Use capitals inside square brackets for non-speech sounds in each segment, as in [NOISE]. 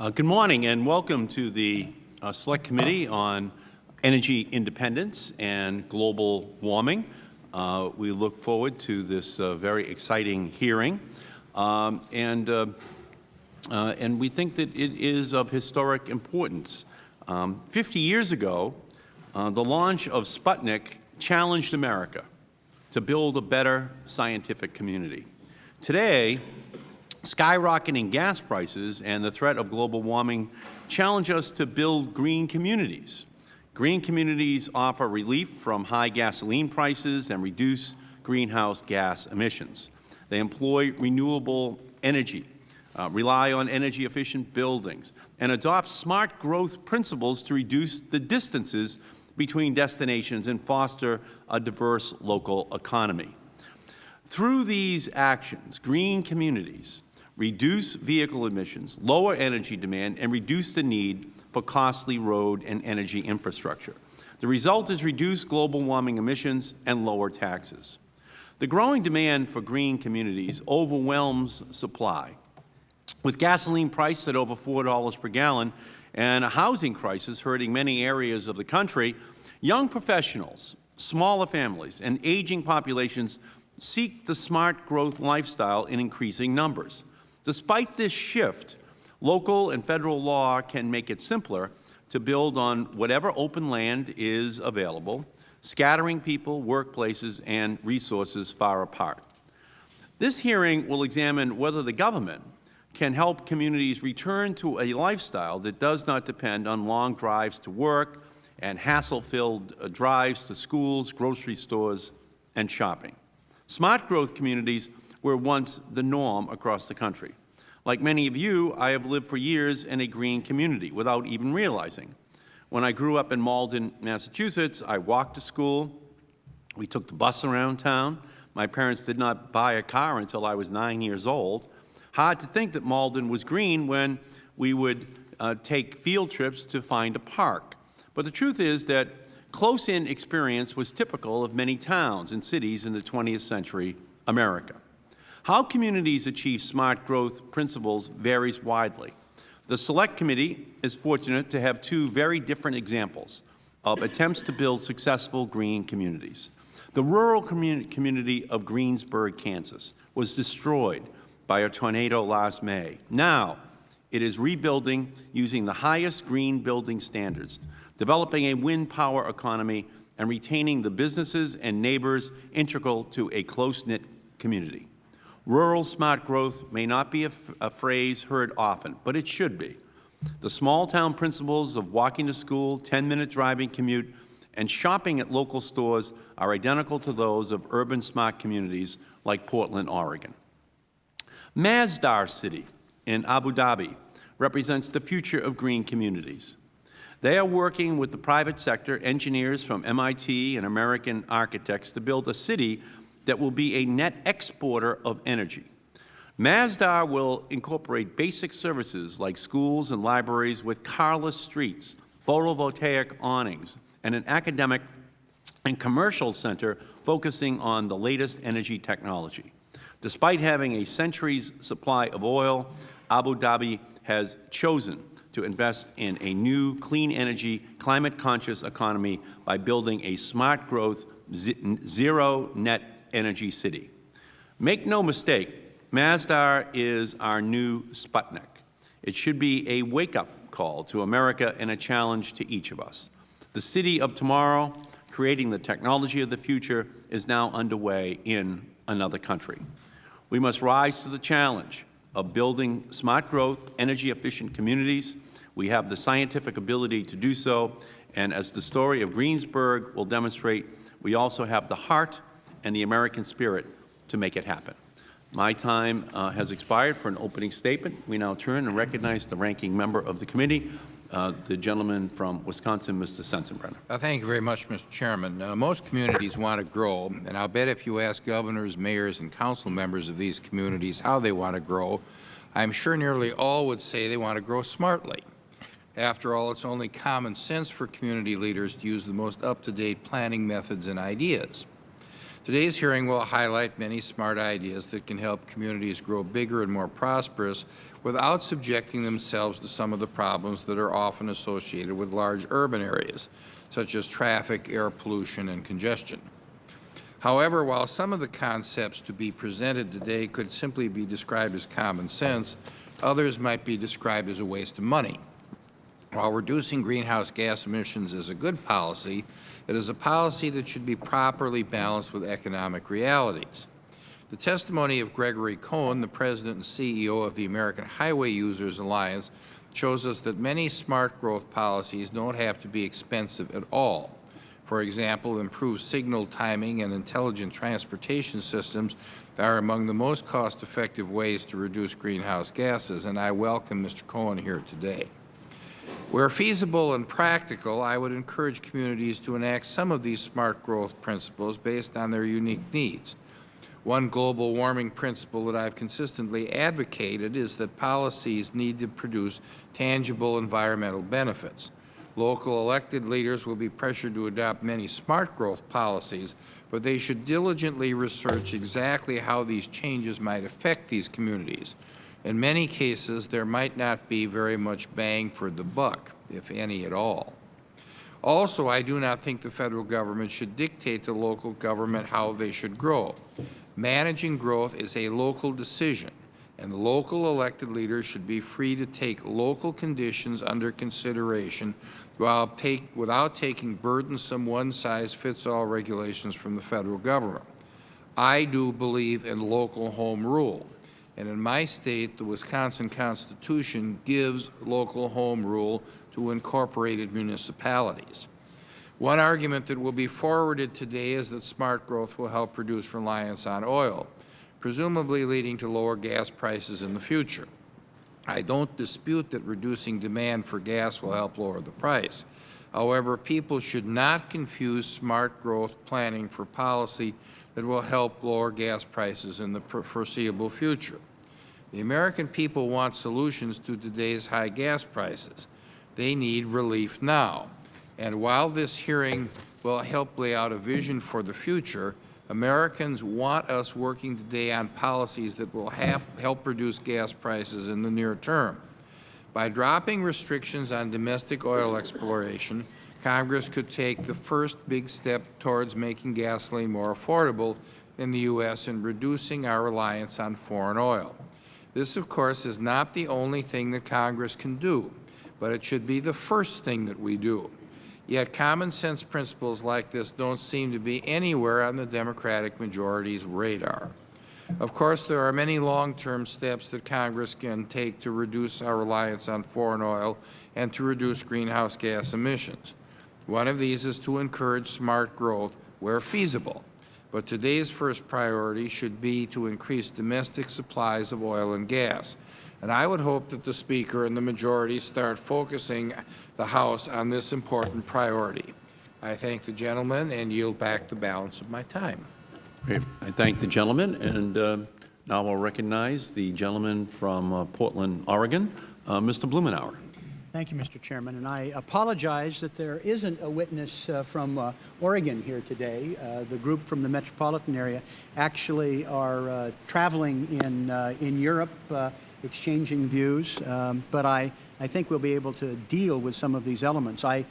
Uh, good morning and welcome to the uh, Select Committee on Energy Independence and Global Warming. Uh, we look forward to this uh, very exciting hearing. Um, and, uh, uh, and we think that it is of historic importance. Um, 50 years ago, the launch of Sputnik challenged America to build a better scientific community. Today, skyrocketing gas prices and the threat of global warming challenge us to build green communities. Green communities offer relief from high gasoline prices and reduce greenhouse gas emissions. They employ renewable energy, uh, rely on energy-efficient buildings, and adopt smart growth principles to reduce the distances between destinations and foster a diverse local economy. Through these actions, green communities reduce vehicle emissions, lower energy demand, and reduce the need for costly road and energy infrastructure. The result is reduced global warming emissions and lower taxes. The growing demand for green communities overwhelms supply. With gasoline priced at over $4 per gallon and a housing crisis hurting many areas of the country, young professionals, smaller families, and aging populations seek the smart growth lifestyle in increasing numbers. Despite this shift, local and Federal law can make it simpler to build on whatever open land is available, scattering people, workplaces, and resources far apart. This hearing will examine whether the government can help communities return to a lifestyle that does not depend on long drives to work and hassle-filled uh, drives to schools, grocery stores, and shopping. Smart growth communities were once the norm across the country. Like many of you, I have lived for years in a green community without even realizing. When I grew up in Malden, Massachusetts, I walked to school. We took the bus around town. My parents did not buy a car until I was nine years old. Hard to think that Malden was green when we would uh, take field trips to find a park. But the truth is that close-in experience was typical of many towns and cities in the 20th century America. How communities achieve smart growth principles varies widely. The Select Committee is fortunate to have two very different examples of attempts to build successful green communities. The rural community of Greensburg, Kansas was destroyed by a tornado last May. Now, it is rebuilding using the highest green building standards, developing a wind power economy, and retaining the businesses and neighbors integral to a close-knit community. Rural smart growth may not be a, a phrase heard often, but it should be. The small-town principles of walking to school, 10-minute driving commute, and shopping at local stores are identical to those of urban smart communities like Portland, Oregon. Masdar City in Abu Dhabi represents the future of green communities. They are working with the private sector, engineers from MIT and American architects to build a city that will be a net exporter of energy. Masdar will incorporate basic services like schools and libraries with carless streets, photovoltaic awnings, and an academic and commercial center focusing on the latest energy technology. Despite having a century's supply of oil, Abu Dhabi has chosen to invest in a new clean energy, climate-conscious economy by building a smart growth, zero net energy city. Make no mistake, Masdar is our new Sputnik. It should be a wake-up call to America and a challenge to each of us. The city of tomorrow, creating the technology of the future, is now underway in another country. We must rise to the challenge of building smart growth, energy-efficient communities. We have the scientific ability to do so, and as the story of Greensburg will demonstrate, we also have the heart and the American spirit to make it happen. My time uh, has expired for an opening statement. We now turn and recognize the ranking member of the committee, uh, the gentleman from Wisconsin, Mr. Sensenbrenner. Uh, thank you very much, Mr. Chairman. Uh, most communities want to grow, and I'll bet if you ask governors, mayors, and council members of these communities how they want to grow, I'm sure nearly all would say they want to grow smartly. After all, it's only common sense for community leaders to use the most up-to-date planning methods and ideas. Today's hearing will highlight many smart ideas that can help communities grow bigger and more prosperous without subjecting themselves to some of the problems that are often associated with large urban areas, such as traffic, air pollution, and congestion. However, while some of the concepts to be presented today could simply be described as common sense, others might be described as a waste of money. While reducing greenhouse gas emissions is a good policy, it is a policy that should be properly balanced with economic realities. The testimony of Gregory Cohen, the President and CEO of the American Highway Users Alliance, shows us that many smart growth policies don't have to be expensive at all. For example, improved signal timing and intelligent transportation systems are among the most cost-effective ways to reduce greenhouse gases, and I welcome Mr. Cohen here today. Where feasible and practical, I would encourage communities to enact some of these smart growth principles based on their unique needs. One global warming principle that I have consistently advocated is that policies need to produce tangible environmental benefits. Local elected leaders will be pressured to adopt many smart growth policies, but they should diligently research exactly how these changes might affect these communities. In many cases, there might not be very much bang for the buck, if any at all. Also, I do not think the Federal Government should dictate to local government how they should grow. Managing growth is a local decision, and local elected leaders should be free to take local conditions under consideration while take, without taking burdensome one-size-fits-all regulations from the Federal Government. I do believe in local home rule. And in my State, the Wisconsin Constitution gives local home rule to incorporated municipalities. One argument that will be forwarded today is that smart growth will help reduce reliance on oil, presumably leading to lower gas prices in the future. I don't dispute that reducing demand for gas will help lower the price. However, people should not confuse smart growth planning for policy that will help lower gas prices in the foreseeable future. The American people want solutions to today's high gas prices. They need relief now. And while this hearing will help lay out a vision for the future, Americans want us working today on policies that will help reduce gas prices in the near term. By dropping restrictions on domestic oil exploration, Congress could take the first big step towards making gasoline more affordable in the U.S. and reducing our reliance on foreign oil. This, of course, is not the only thing that Congress can do, but it should be the first thing that we do. Yet common sense principles like this don't seem to be anywhere on the Democratic majority's radar. Of course, there are many long-term steps that Congress can take to reduce our reliance on foreign oil and to reduce greenhouse gas emissions. One of these is to encourage smart growth where feasible. But today's first priority should be to increase domestic supplies of oil and gas. And I would hope that the Speaker and the majority start focusing the House on this important priority. I thank the gentleman and yield back the balance of my time. Great. I thank the gentleman, and uh, now I'll recognize the gentleman from uh, Portland, Oregon, uh, Mr. Blumenauer. Thank you, Mr. Chairman. And I apologize that there isn't a witness uh, from uh, Oregon here today. Uh, the group from the metropolitan area actually are uh, traveling in, uh, in Europe, uh, exchanging views. Um, but I, I think we'll be able to deal with some of these elements. I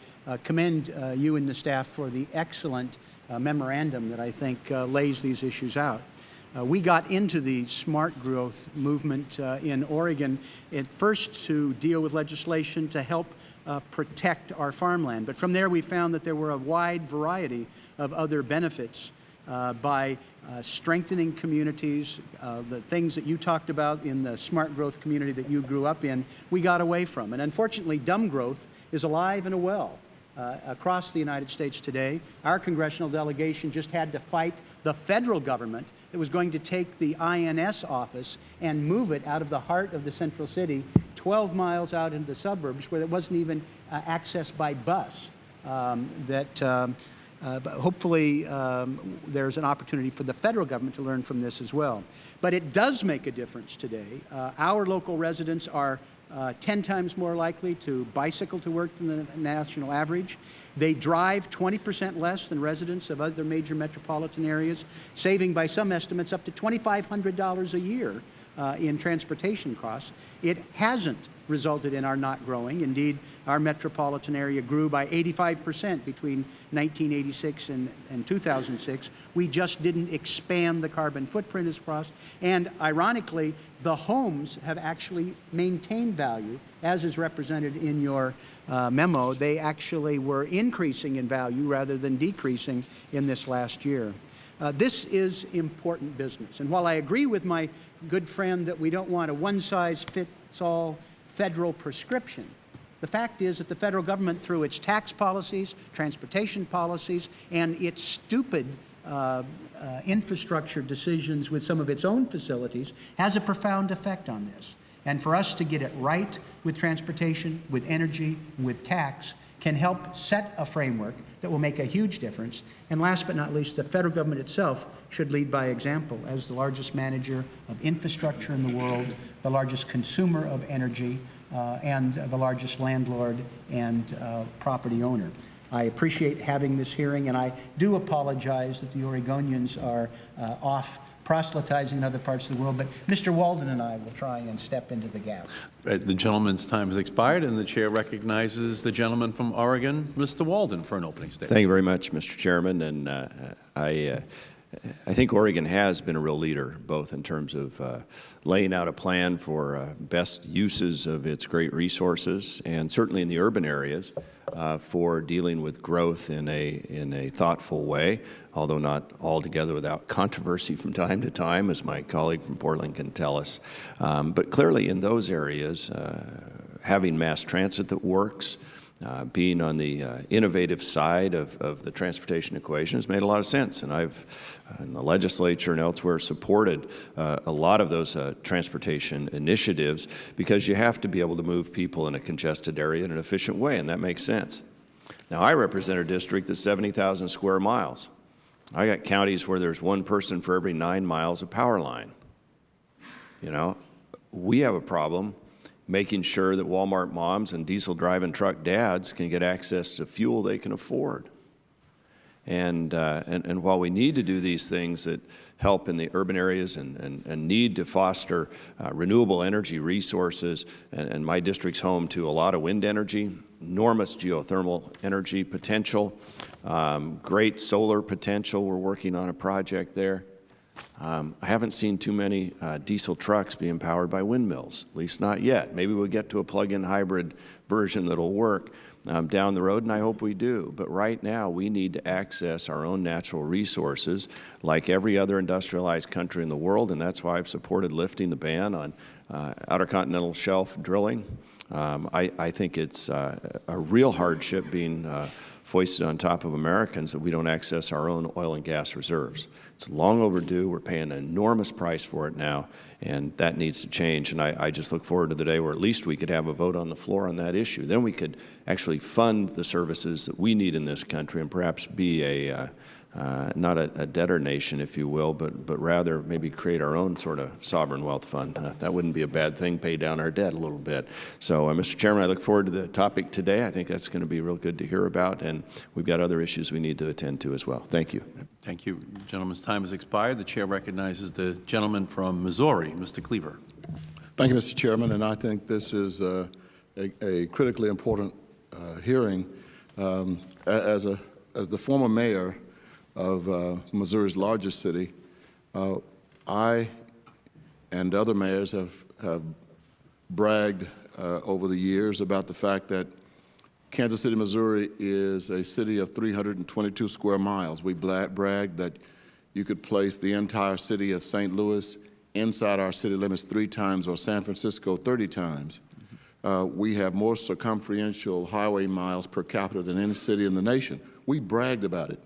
commend you and the staff for the excellent memorandum that I think lays these issues out. Uh, we got into the smart growth movement uh, in Oregon at first to deal with legislation to help uh, protect our farmland. But from there we found that there were a wide variety of other benefits uh, by uh, strengthening communities, uh, the things that you talked about in the smart growth community that you grew up in, we got away from. And unfortunately, dumb growth is alive and well uh, across the United States today. Our congressional delegation just had to fight the federal government that was going to take the INS office and move it out of the heart of the central city 12 miles out into the suburbs where it wasn't even uh, accessed by bus. Um, that um, uh, hopefully um, there's an opportunity for the federal government to learn from this as well. But it does make a difference today. Uh, our local residents are uh, 10 times more likely to bicycle to work than the national average. They drive 20 percent less than residents of other major metropolitan areas, saving by some estimates up to $2,500 a year uh, in transportation costs. It hasn't resulted in our not growing. Indeed, our metropolitan area grew by 85 percent between 1986 and, and 2006. We just didn't expand the carbon footprint as crossed. And ironically, the homes have actually maintained value, as is represented in your uh, memo. They actually were increasing in value rather than decreasing in this last year. Uh, this is important business. And while I agree with my good friend that we don't want a one-size-fits-all federal prescription, the fact is that the federal government, through its tax policies, transportation policies, and its stupid uh, uh, infrastructure decisions with some of its own facilities, has a profound effect on this. And for us to get it right with transportation, with energy, with tax, can help set a framework that will make a huge difference. And last but not least, the federal government itself should lead by example as the largest manager of infrastructure in the world, the largest consumer of energy, uh, and the largest landlord and uh, property owner. I appreciate having this hearing, and I do apologize that the Oregonians are uh, off proselytizing in other parts of the world, but Mr. Walden and I will try and step into the gap. Uh, The gentleman's time has expired, and the Chair recognizes the gentleman from Oregon, Mr. Walden, for an opening statement. Thank you very much, Mr. Chairman. And uh, I, uh, I think Oregon has been a real leader, both in terms of uh, laying out a plan for uh, best uses of its great resources, and certainly in the urban areas, uh, for dealing with growth in a, in a thoughtful way, although not altogether without controversy from time to time, as my colleague from Portland can tell us. Um, but clearly in those areas, uh, having mass transit that works, uh, being on the uh, innovative side of, of the transportation equation has made a lot of sense. And I've, uh, in the legislature and elsewhere, supported uh, a lot of those uh, transportation initiatives because you have to be able to move people in a congested area in an efficient way, and that makes sense. Now, I represent a district that's 70,000 square miles. I got counties where there's one person for every nine miles of power line. You know, we have a problem making sure that Walmart moms and diesel driving truck dads can get access to fuel they can afford. And, uh, and, and while we need to do these things that help in the urban areas and, and, and need to foster uh, renewable energy resources, and, and my district's home to a lot of wind energy, enormous geothermal energy potential, um, great solar potential. We're working on a project there. Um, I haven't seen too many uh, diesel trucks being powered by windmills, at least not yet. Maybe we'll get to a plug-in hybrid version that'll work um, down the road, and I hope we do. But right now, we need to access our own natural resources like every other industrialized country in the world, and that's why I've supported lifting the ban on uh, outer continental shelf drilling. Um, I, I, think it's uh, a real hardship being uh, foisted on top of Americans that we don't access our own oil and gas reserves. It's long overdue. We're paying an enormous price for it now, and that needs to change. And I, I, just look forward to the day where at least we could have a vote on the floor on that issue. Then we could actually fund the services that we need in this country and perhaps be a uh, uh, not a, a, debtor nation, if you will, but, but rather maybe create our own sort of sovereign wealth fund. Uh, that wouldn't be a bad thing, pay down our debt a little bit. So, uh, Mr. Chairman, I look forward to the topic today. I think that's going to be real good to hear about, and we've got other issues we need to attend to as well. Thank you. Thank you. The gentleman's time has expired. The Chair recognizes the gentleman from Missouri, Mr. Cleaver. Thank you, Mr. Chairman, and I think this is uh, a, a, critically important uh, hearing. Um, as, a, as the former mayor of uh, Missouri's largest city, uh, I and other mayors have, have bragged uh, over the years about the fact that Kansas City, Missouri is a city of 322 square miles. We bragged that you could place the entire city of St. Louis inside our city limits three times or San Francisco 30 times. Uh, we have more circumferential highway miles per capita than any city in the nation. We bragged about it.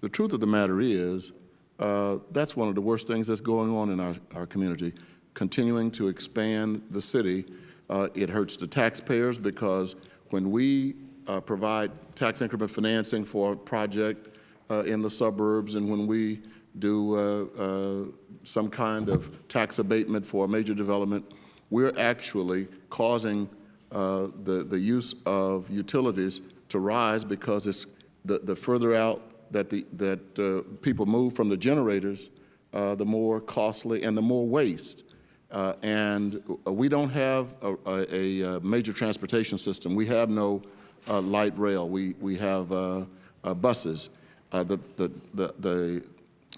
The truth of the matter is, uh, that's one of the worst things that's going on in our, our community, continuing to expand the city. Uh, it hurts the taxpayers because when we uh, provide tax increment financing for a project uh, in the suburbs and when we do uh, uh, some kind of tax abatement for a major development, we're actually causing the, the use of utilities to rise because it's the, the further out that, the, that uh, people move from the generators, uh, the more costly and the more waste. Uh, and uh, we don't have a, a, a major transportation system. We have no uh, light rail. We, we have uh, uh, buses. Uh, the, the, the, the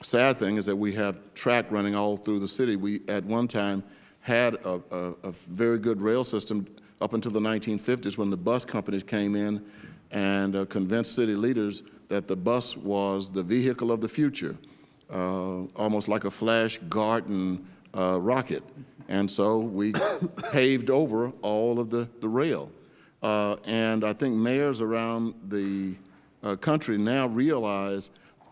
sad thing is that we have track running all through the city. We, at one time, had a, a, very good rail system up until the 1950s when the bus companies came in and uh, convinced city leaders that the bus was the vehicle of the future, uh, almost like a Flash Gordon uh, rocket. And so we [COUGHS] paved over all of the, the rail. Uh, and I think mayors around the uh, country now realize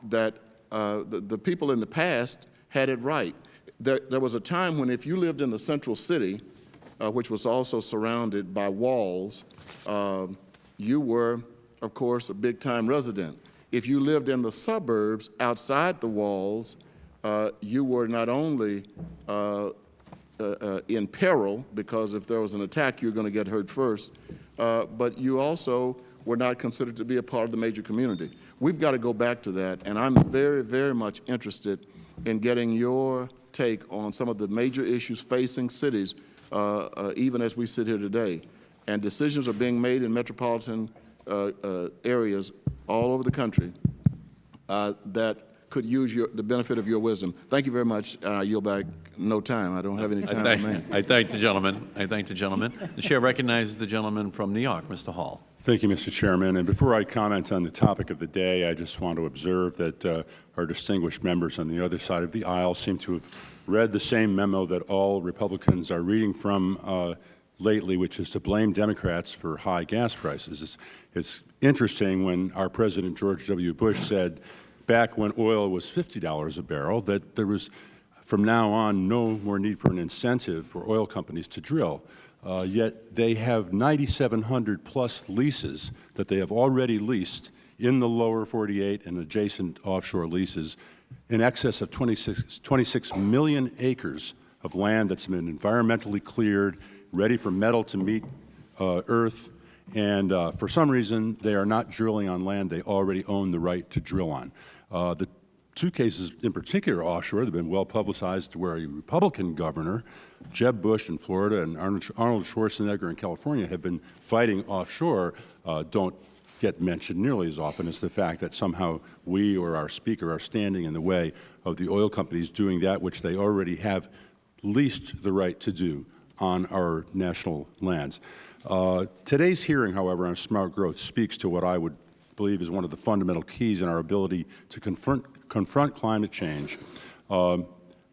that uh, the, the people in the past had it right. There, there was a time when if you lived in the central city, uh, which was also surrounded by walls, uh, you were, of course, a big-time resident. If you lived in the suburbs outside the walls, uh, you were not only uh, uh, uh, in peril, because if there was an attack, you were going to get hurt first, uh, but you also were not considered to be a part of the major community. We've got to go back to that, and I'm very, very much interested in getting your take on some of the major issues facing cities, uh, even as we sit here today. And decisions are being made in metropolitan areas all over the country uh, that could use your, the benefit of your wisdom. Thank you very much. Uh, I yield back no time. I don't have any I time thank, remaining. I thank the gentleman. I thank the gentleman. The Chair recognizes the gentleman from New York, Mr. Hall. Thank you, Mr. Chairman. And before I comment on the topic of the day, I just want to observe that uh, our distinguished members on the other side of the aisle seem to have read the same memo that all Republicans are reading from uh, lately, which is to blame Democrats for high gas prices. It's, it's interesting when our President George W. Bush said back when oil was $50 a barrel that there was from now on no more need for an incentive for oil companies to drill. Uh, yet they have 9,700 plus leases that they have already leased in the lower 48 and adjacent offshore leases in excess of 26, 26 million acres of land that's been environmentally cleared, ready for metal to meet uh, Earth, and uh, for some reason they are not drilling on land they already own the right to drill on. Uh, the two cases in particular offshore that have been well publicized where a Republican governor, Jeb Bush in Florida and Arnold, Schwarzenegger in California have been fighting offshore uh, don't get mentioned nearly as often as the fact that somehow we or our speaker are standing in the way of the oil companies doing that which they already have leased the right to do on our national lands. Uh, today's hearing, however, on smart growth speaks to what I would believe is one of the fundamental keys in our ability to confront, confront climate change. Um,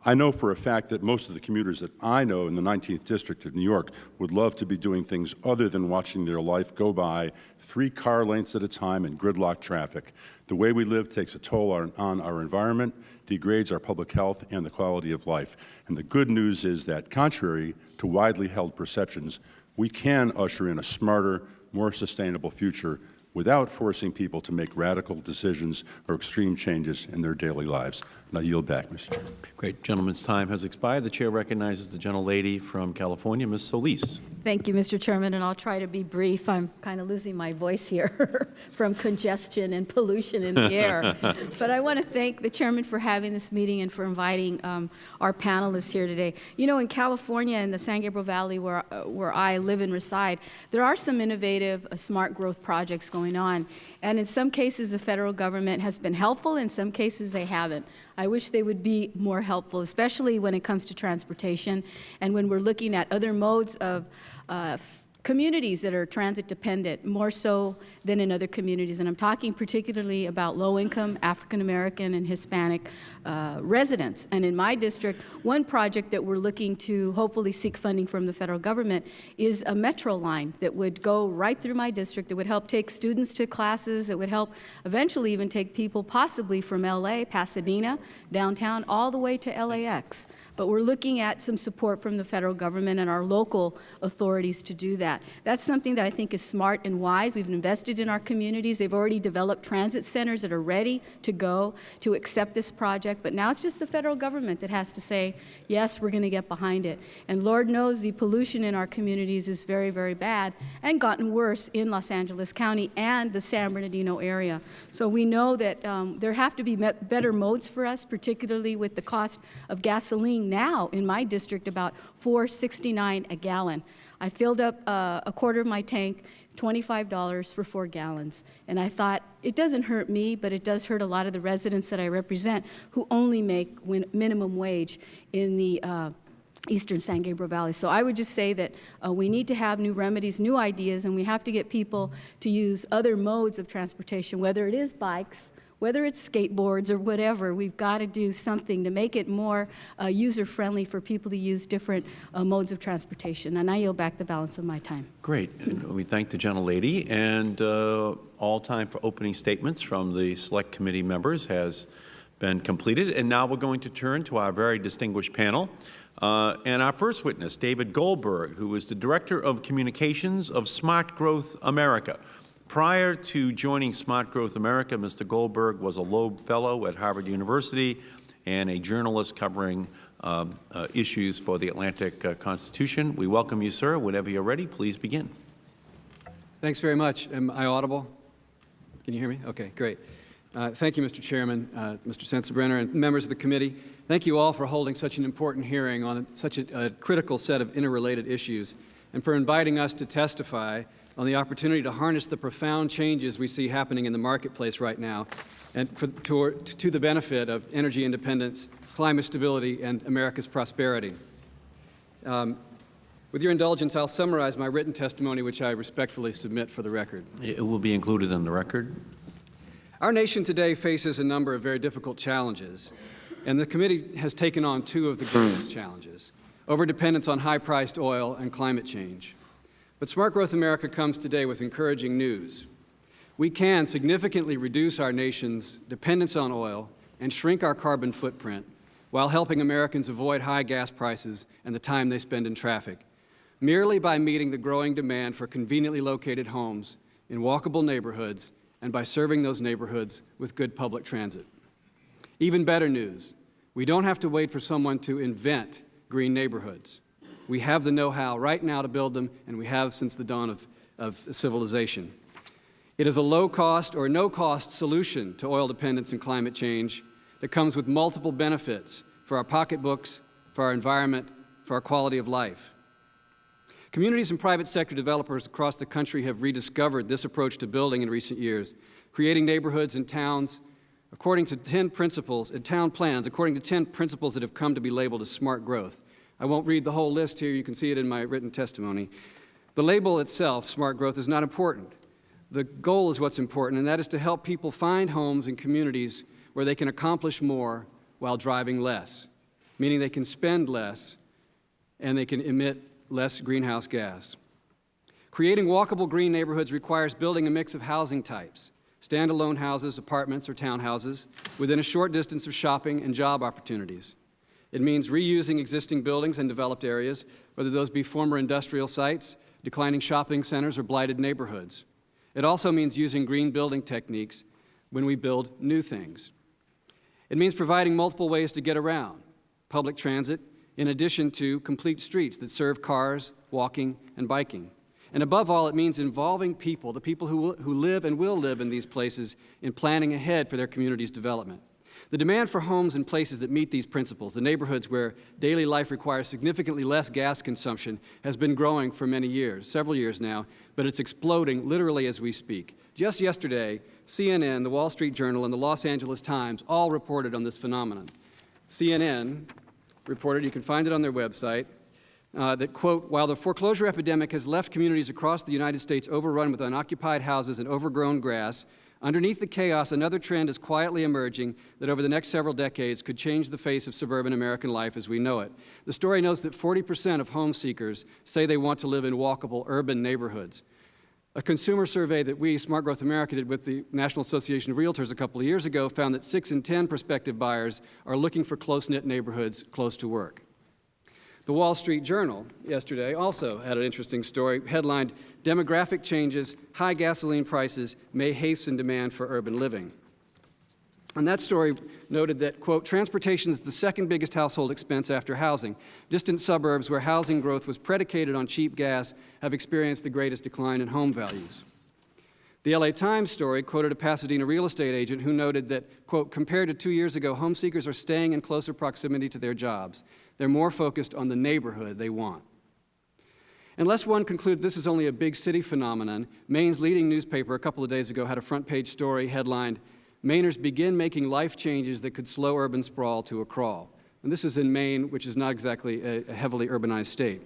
I know for a fact that most of the commuters that I know in the 19th District of New York would love to be doing things other than watching their life go by three car lengths at a time in gridlock traffic. The way we live takes a toll on, on our environment, degrades our public health and the quality of life. And the good news is that contrary to widely held perceptions, we can usher in a smarter, more sustainable future without forcing people to make radical decisions or extreme changes in their daily lives. And I yield back, Mr. Chairman. Great. Gentleman's time has expired. The Chair recognizes the gentlelady from California, Ms. Solis. Thank you, Mr. Chairman, and I'll try to be brief. I'm kind of losing my voice here [LAUGHS] from congestion and pollution in the air. [LAUGHS] but I want to thank the Chairman for having this meeting and for inviting um, our panelists here today. You know, in California, in the San Gabriel Valley, where, uh, where I live and reside, there are some innovative uh, smart growth projects going on. And in some cases, the federal government has been helpful. In some cases, they haven't. I wish they would be more helpful, especially when it comes to transportation and when we're looking at other modes of uh, communities that are transit dependent, more so than in other communities. And I'm talking particularly about low-income African American and Hispanic uh, residents. And in my district, one project that we're looking to hopefully seek funding from the federal government is a metro line that would go right through my district. That would help take students to classes. It would help eventually even take people possibly from L.A., Pasadena, downtown, all the way to LAX. But we're looking at some support from the federal government and our local authorities to do that. That. That's something that I think is smart and wise. We've invested in our communities. They've already developed transit centers that are ready to go to accept this project, but now it's just the federal government that has to say, yes, we're going to get behind it. And Lord knows the pollution in our communities is very, very bad and gotten worse in Los Angeles County and the San Bernardino area. So we know that um, there have to be better modes for us, particularly with the cost of gasoline now in my district about 4.69 a gallon. I filled up uh, a quarter of my tank, $25 for four gallons. And I thought, it doesn't hurt me, but it does hurt a lot of the residents that I represent who only make minimum wage in the uh, eastern San Gabriel Valley. So I would just say that uh, we need to have new remedies, new ideas, and we have to get people to use other modes of transportation, whether it is bikes, whether it's skateboards or whatever, we've got to do something to make it more uh, user-friendly for people to use different uh, modes of transportation. And I yield back the balance of my time. Great. And we thank the gentlelady. And uh, all time for opening statements from the Select Committee members has been completed. And now we're going to turn to our very distinguished panel. Uh, and our first witness, David Goldberg, who is the Director of Communications of Smart Growth America. Prior to joining Smart Growth America, Mr. Goldberg was a Loeb Fellow at Harvard University and a journalist covering um, uh, issues for the Atlantic uh, Constitution. We welcome you, sir. Whenever you're ready, please begin. Thanks very much. Am I audible? Can you hear me? Okay, great. Uh, thank you, Mr. Chairman, uh, Mr. Sensenbrenner, and members of the committee. Thank you all for holding such an important hearing on such a, a critical set of interrelated issues and for inviting us to testify on the opportunity to harness the profound changes we see happening in the marketplace right now and for, to, to the benefit of energy independence, climate stability, and America's prosperity. Um, with your indulgence, I'll summarize my written testimony, which I respectfully submit for the record. It will be included in the record. Our nation today faces a number of very difficult challenges, and the committee has taken on two of the greatest challenges, overdependence on high-priced oil and climate change. But Smart Growth America comes today with encouraging news. We can significantly reduce our nation's dependence on oil and shrink our carbon footprint while helping Americans avoid high gas prices and the time they spend in traffic, merely by meeting the growing demand for conveniently located homes in walkable neighborhoods and by serving those neighborhoods with good public transit. Even better news, we don't have to wait for someone to invent green neighborhoods. We have the know-how right now to build them, and we have since the dawn of, of civilization. It is a low-cost or no-cost solution to oil dependence and climate change that comes with multiple benefits for our pocketbooks, for our environment, for our quality of life. Communities and private sector developers across the country have rediscovered this approach to building in recent years, creating neighborhoods and towns according to 10 principles, and town plans, according to 10 principles that have come to be labeled as smart growth. I won't read the whole list here. You can see it in my written testimony. The label itself, smart growth, is not important. The goal is what's important, and that is to help people find homes and communities where they can accomplish more while driving less, meaning they can spend less and they can emit less greenhouse gas. Creating walkable green neighborhoods requires building a mix of housing types, standalone houses, apartments, or townhouses, within a short distance of shopping and job opportunities. It means reusing existing buildings and developed areas, whether those be former industrial sites, declining shopping centers, or blighted neighborhoods. It also means using green building techniques when we build new things. It means providing multiple ways to get around, public transit, in addition to complete streets that serve cars, walking, and biking. And above all, it means involving people, the people who, who live and will live in these places, in planning ahead for their community's development. The demand for homes in places that meet these principles, the neighborhoods where daily life requires significantly less gas consumption, has been growing for many years, several years now, but it's exploding literally as we speak. Just yesterday, CNN, the Wall Street Journal, and the Los Angeles Times all reported on this phenomenon. CNN reported, you can find it on their website, uh, that, quote, while the foreclosure epidemic has left communities across the United States overrun with unoccupied houses and overgrown grass, Underneath the chaos, another trend is quietly emerging that over the next several decades could change the face of suburban American life as we know it. The story notes that 40 percent of home seekers say they want to live in walkable urban neighborhoods. A consumer survey that we, Smart Growth America, did with the National Association of Realtors a couple of years ago found that 6 in 10 prospective buyers are looking for close-knit neighborhoods close to work. The Wall Street Journal yesterday also had an interesting story headlined, Demographic Changes, High Gasoline Prices May Hasten Demand for Urban Living. And that story noted that, quote, transportation is the second biggest household expense after housing. Distant suburbs where housing growth was predicated on cheap gas have experienced the greatest decline in home values. The LA Times story quoted a Pasadena real estate agent who noted that, quote, compared to two years ago, home seekers are staying in closer proximity to their jobs. They're more focused on the neighborhood they want. Unless one concludes this is only a big city phenomenon, Maine's leading newspaper a couple of days ago had a front page story headlined, Mainers begin making life changes that could slow urban sprawl to a crawl. And this is in Maine, which is not exactly a, a heavily urbanized state.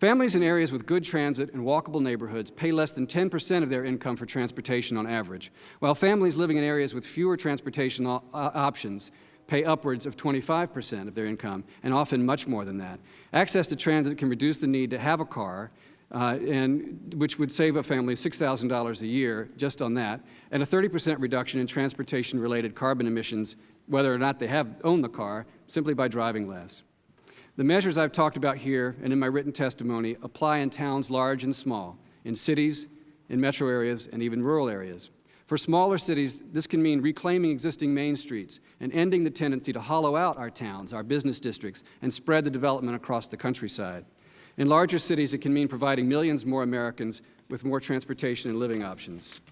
Families in areas with good transit and walkable neighborhoods pay less than 10 percent of their income for transportation on average, while families living in areas with fewer transportation options pay upwards of 25 percent of their income, and often much more than that. Access to transit can reduce the need to have a car, uh, and which would save a family $6,000 a year just on that, and a 30 percent reduction in transportation-related carbon emissions, whether or not they have owned the car, simply by driving less. The measures I've talked about here and in my written testimony apply in towns large and small, in cities, in metro areas, and even rural areas. For smaller cities, this can mean reclaiming existing main streets and ending the tendency to hollow out our towns, our business districts, and spread the development across the countryside. In larger cities, it can mean providing millions more Americans with more transportation and living options.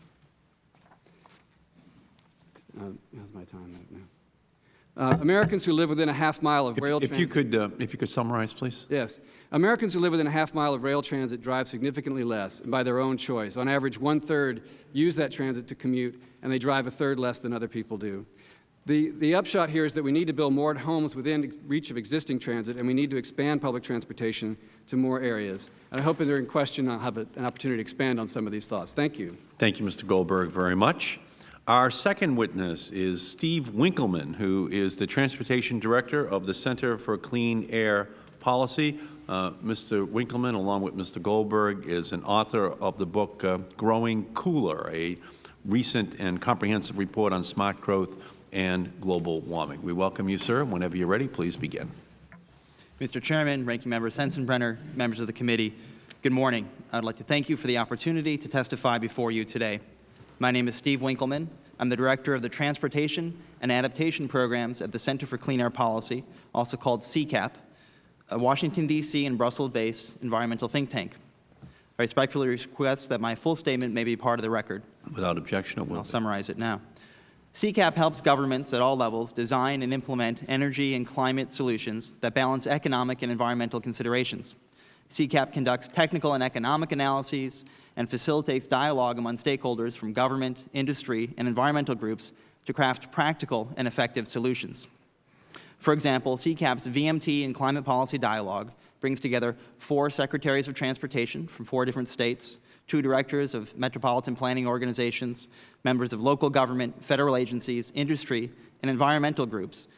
Uh, how's my time right now? Uh, Americans who live within a half mile of If- rail If you transit. could, uh, if you could summarize, please. Yes. Americans who live within a half mile of rail transit drive significantly less and by their own choice. On average, one-third use that transit to commute, and they drive a third less than other people do. The, the upshot here is that we need to build more homes within reach of existing transit, and we need to expand public transportation to more areas. And I hope that during question I'll have a, an opportunity to expand on some of these thoughts. Thank you. Thank you, Mr. Goldberg, very much. Our second witness is Steve Winkelman, who is the Transportation Director of the Center for Clean Air Policy. Uh, Mr. Winkelman, along with Mr. Goldberg, is an author of the book uh, Growing Cooler, a recent and comprehensive report on smart growth and global warming. We welcome you, sir. Whenever you're ready, please begin. Mr. Chairman, Ranking Member Sensenbrenner, members of the committee, good morning. I'd like to thank you for the opportunity to testify before you today. My name is Steve Winkelman. I'm the Director of the Transportation and Adaptation Programs at the Center for Clean Air Policy, also called CCAP, a Washington, D.C. and Brussels-based environmental think tank. I respectfully request that my full statement may be part of the record. Without objection, it will I'll summarize it now. CCAP helps governments at all levels design and implement energy and climate solutions that balance economic and environmental considerations. CCAP conducts technical and economic analyses and facilitates dialogue among stakeholders from government, industry, and environmental groups to craft practical and effective solutions. For example, CCAP's VMT and Climate Policy Dialogue brings together four Secretaries of Transportation from four different states, two directors of metropolitan planning organizations, members of local government, federal agencies, industry, and environmental groups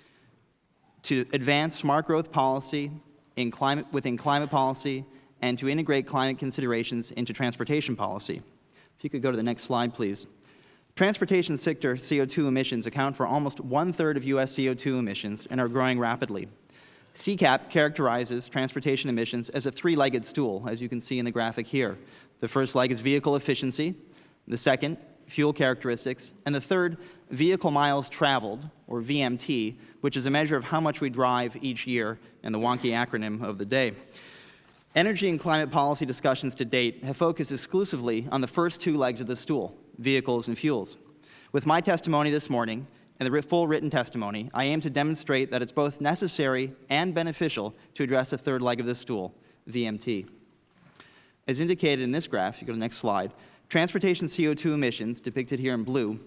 to advance smart growth policy in climate, within climate policy and to integrate climate considerations into transportation policy. If you could go to the next slide, please. Transportation sector CO2 emissions account for almost one-third of U.S. CO2 emissions and are growing rapidly. CCAP characterizes transportation emissions as a three-legged stool, as you can see in the graphic here. The first leg is vehicle efficiency, the second, fuel characteristics, and the third, vehicle miles traveled, or VMT, which is a measure of how much we drive each year, and the wonky acronym of the day. Energy and climate policy discussions to date have focused exclusively on the first two legs of the stool, vehicles and fuels. With my testimony this morning and the full written testimony, I aim to demonstrate that it's both necessary and beneficial to address the third leg of the stool, VMT. As indicated in this graph, you go to the next slide, transportation CO2 emissions, depicted here in blue,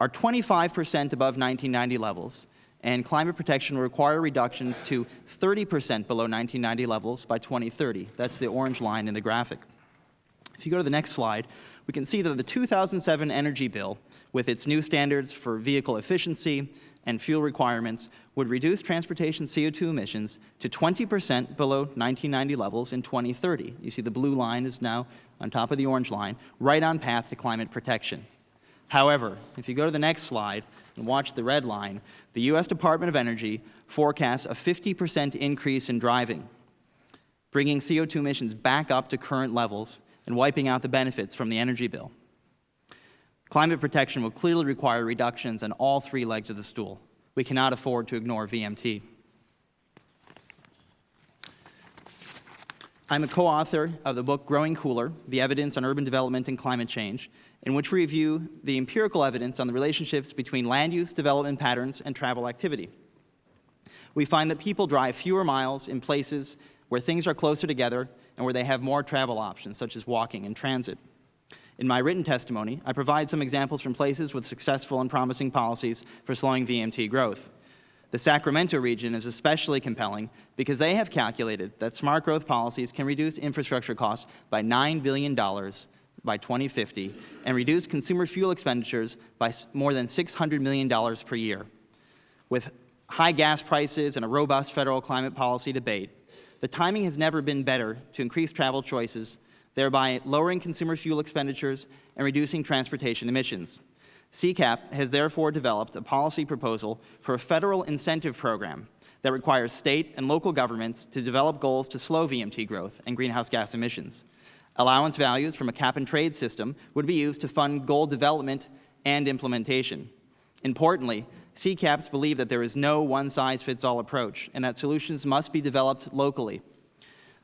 are 25 percent above 1990 levels, and climate protection will require reductions to 30 percent below 1990 levels by 2030. That's the orange line in the graphic. If you go to the next slide, we can see that the 2007 Energy Bill, with its new standards for vehicle efficiency and fuel requirements, would reduce transportation CO2 emissions to 20 percent below 1990 levels in 2030. You see the blue line is now on top of the orange line, right on path to climate protection. However, if you go to the next slide, and watch the red line, the U.S. Department of Energy forecasts a 50 percent increase in driving, bringing CO2 emissions back up to current levels and wiping out the benefits from the energy bill. Climate protection will clearly require reductions on all three legs of the stool. We cannot afford to ignore VMT. I'm a co-author of the book Growing Cooler, The Evidence on Urban Development and Climate Change, in which we review the empirical evidence on the relationships between land use, development patterns, and travel activity. We find that people drive fewer miles in places where things are closer together and where they have more travel options, such as walking and transit. In my written testimony, I provide some examples from places with successful and promising policies for slowing VMT growth. The Sacramento region is especially compelling because they have calculated that smart growth policies can reduce infrastructure costs by $9 billion by 2050 and reduce consumer fuel expenditures by more than $600 million per year. With high gas prices and a robust federal climate policy debate, the timing has never been better to increase travel choices, thereby lowering consumer fuel expenditures and reducing transportation emissions. CCAP has therefore developed a policy proposal for a federal incentive program that requires state and local governments to develop goals to slow VMT growth and greenhouse gas emissions. Allowance values from a cap-and-trade system would be used to fund goal development and implementation. Importantly, CCAPs believe that there is no one-size-fits-all approach and that solutions must be developed locally,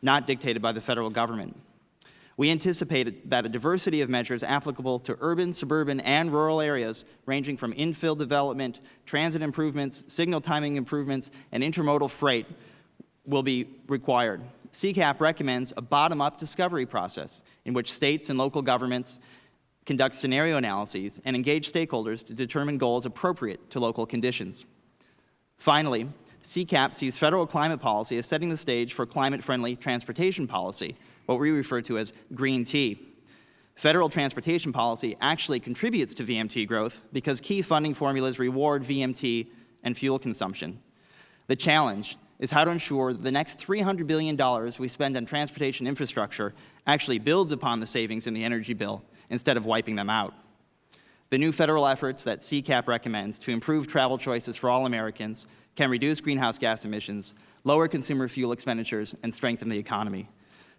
not dictated by the federal government. We anticipate that a diversity of measures applicable to urban, suburban, and rural areas, ranging from infill development, transit improvements, signal timing improvements, and intermodal freight, will be required. CCAP recommends a bottom-up discovery process in which states and local governments conduct scenario analyses and engage stakeholders to determine goals appropriate to local conditions. Finally, CCAP sees federal climate policy as setting the stage for climate-friendly transportation policy, what we refer to as green T. Federal transportation policy actually contributes to VMT growth because key funding formulas reward VMT and fuel consumption. The challenge is how to ensure that the next $300 billion we spend on transportation infrastructure actually builds upon the savings in the energy bill instead of wiping them out. The new federal efforts that CCAP recommends to improve travel choices for all Americans can reduce greenhouse gas emissions, lower consumer fuel expenditures, and strengthen the economy.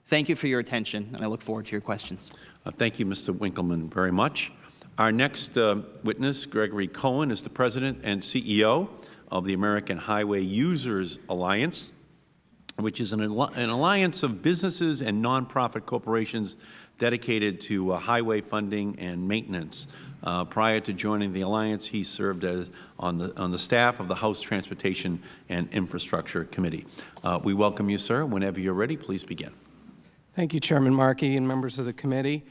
Thank you for your attention, and I look forward to your questions. Uh, thank you, Mr. Winkelman, very much. Our next uh, witness, Gregory Cohen, is the President and CEO of the American Highway Users Alliance, which is an, an alliance of businesses and nonprofit corporations dedicated to uh, highway funding and maintenance. Uh, prior to joining the alliance, he served as on the on the staff of the House Transportation and Infrastructure Committee. Uh, we welcome you, sir. Whenever you're ready, please begin. Thank you, Chairman Markey and members of the committee.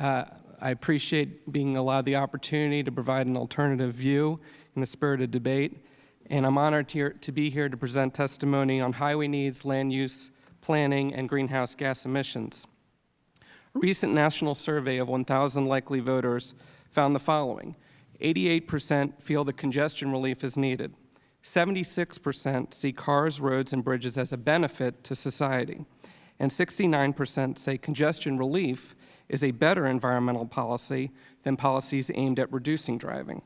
Uh, I appreciate being allowed the opportunity to provide an alternative view in the spirit of debate, and I'm honored to, to be here to present testimony on highway needs, land use, planning, and greenhouse gas emissions. A recent national survey of 1,000 likely voters found the following. 88 percent feel that congestion relief is needed. 76 percent see cars, roads, and bridges as a benefit to society and 69 percent say congestion relief is a better environmental policy than policies aimed at reducing driving.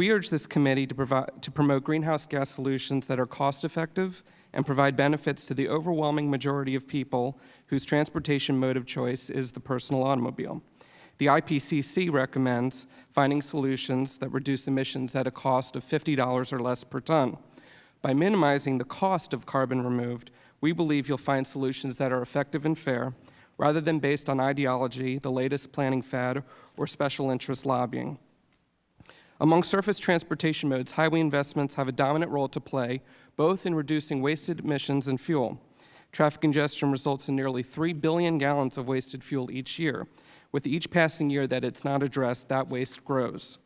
We urge this committee to, provide, to promote greenhouse gas solutions that are cost-effective and provide benefits to the overwhelming majority of people whose transportation mode of choice is the personal automobile. The IPCC recommends finding solutions that reduce emissions at a cost of $50 or less per ton. By minimizing the cost of carbon removed, we believe you'll find solutions that are effective and fair, rather than based on ideology, the latest planning fad, or special interest lobbying. Among surface transportation modes, highway investments have a dominant role to play, both in reducing wasted emissions and fuel. Traffic congestion results in nearly 3 billion gallons of wasted fuel each year. With each passing year that it's not addressed, that waste grows.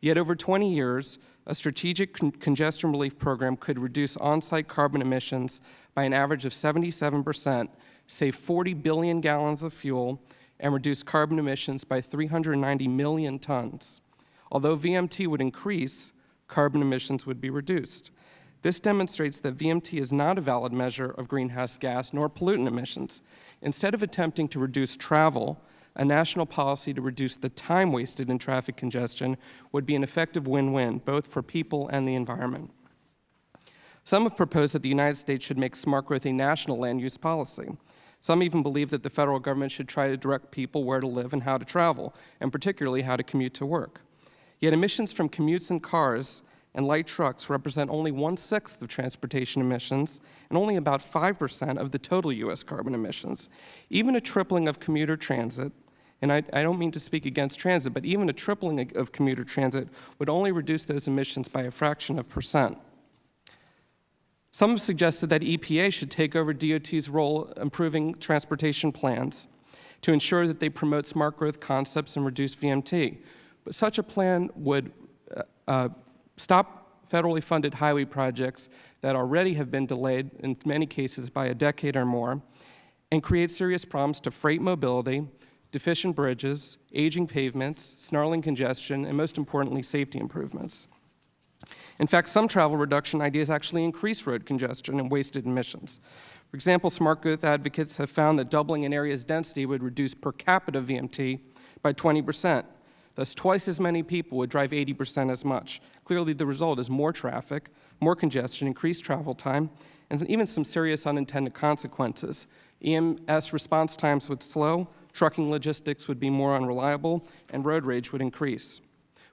Yet over 20 years, a strategic con congestion relief program could reduce on-site carbon emissions by an average of 77 percent, save 40 billion gallons of fuel, and reduce carbon emissions by 390 million tons. Although VMT would increase, carbon emissions would be reduced. This demonstrates that VMT is not a valid measure of greenhouse gas nor pollutant emissions. Instead of attempting to reduce travel, a national policy to reduce the time wasted in traffic congestion would be an effective win-win, both for people and the environment. Some have proposed that the United States should make smart growth a national land use policy. Some even believe that the federal government should try to direct people where to live and how to travel, and particularly how to commute to work. Yet emissions from commutes and cars and light trucks represent only one-sixth of transportation emissions and only about 5% of the total U.S. carbon emissions. Even a tripling of commuter transit, and I, I don't mean to speak against transit, but even a tripling of commuter transit would only reduce those emissions by a fraction of percent. Some have suggested that EPA should take over DOT's role improving transportation plans to ensure that they promote smart growth concepts and reduce VMT. But such a plan would uh, uh, stop federally funded highway projects that already have been delayed in many cases by a decade or more and create serious problems to freight mobility, deficient bridges, aging pavements, snarling congestion, and most importantly, safety improvements. In fact, some travel reduction ideas actually increase road congestion and wasted emissions. For example, smart growth advocates have found that doubling an area's density would reduce per capita VMT by 20 percent. Thus, twice as many people would drive 80 percent as much. Clearly, the result is more traffic, more congestion, increased travel time, and even some serious unintended consequences. EMS response times would slow, trucking logistics would be more unreliable, and road rage would increase.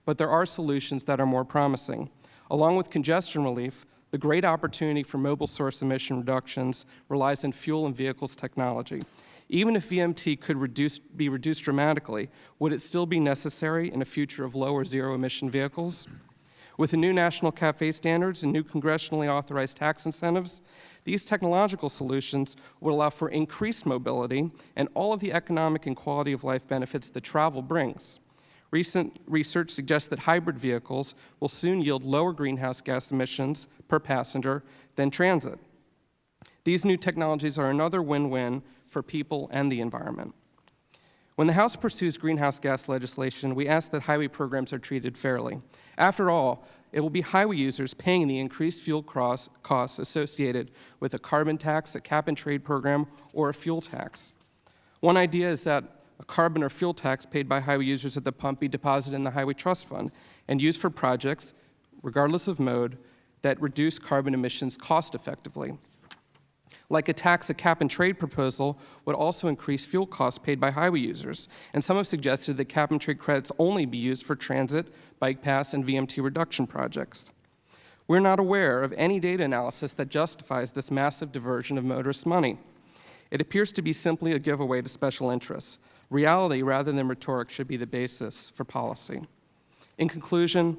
But there are solutions that are more promising. Along with congestion relief, the great opportunity for mobile source emission reductions relies on fuel and vehicles technology. Even if VMT could reduce, be reduced dramatically, would it still be necessary in a future of low or zero emission vehicles? With the new national CAFE standards and new congressionally authorized tax incentives, these technological solutions would allow for increased mobility and all of the economic and quality of life benefits that travel brings. Recent research suggests that hybrid vehicles will soon yield lower greenhouse gas emissions per passenger than transit. These new technologies are another win-win for people and the environment. When the House pursues greenhouse gas legislation, we ask that highway programs are treated fairly. After all, it will be highway users paying the increased fuel costs associated with a carbon tax, a cap-and-trade program, or a fuel tax. One idea is that a carbon or fuel tax paid by highway users at the pump be deposited in the Highway Trust Fund and used for projects, regardless of mode, that reduce carbon emissions cost effectively. Like a tax, a cap-and-trade proposal would also increase fuel costs paid by highway users, and some have suggested that cap-and-trade credits only be used for transit, bike pass, and VMT reduction projects. We're not aware of any data analysis that justifies this massive diversion of motorist money. It appears to be simply a giveaway to special interests. Reality, rather than rhetoric, should be the basis for policy. In conclusion,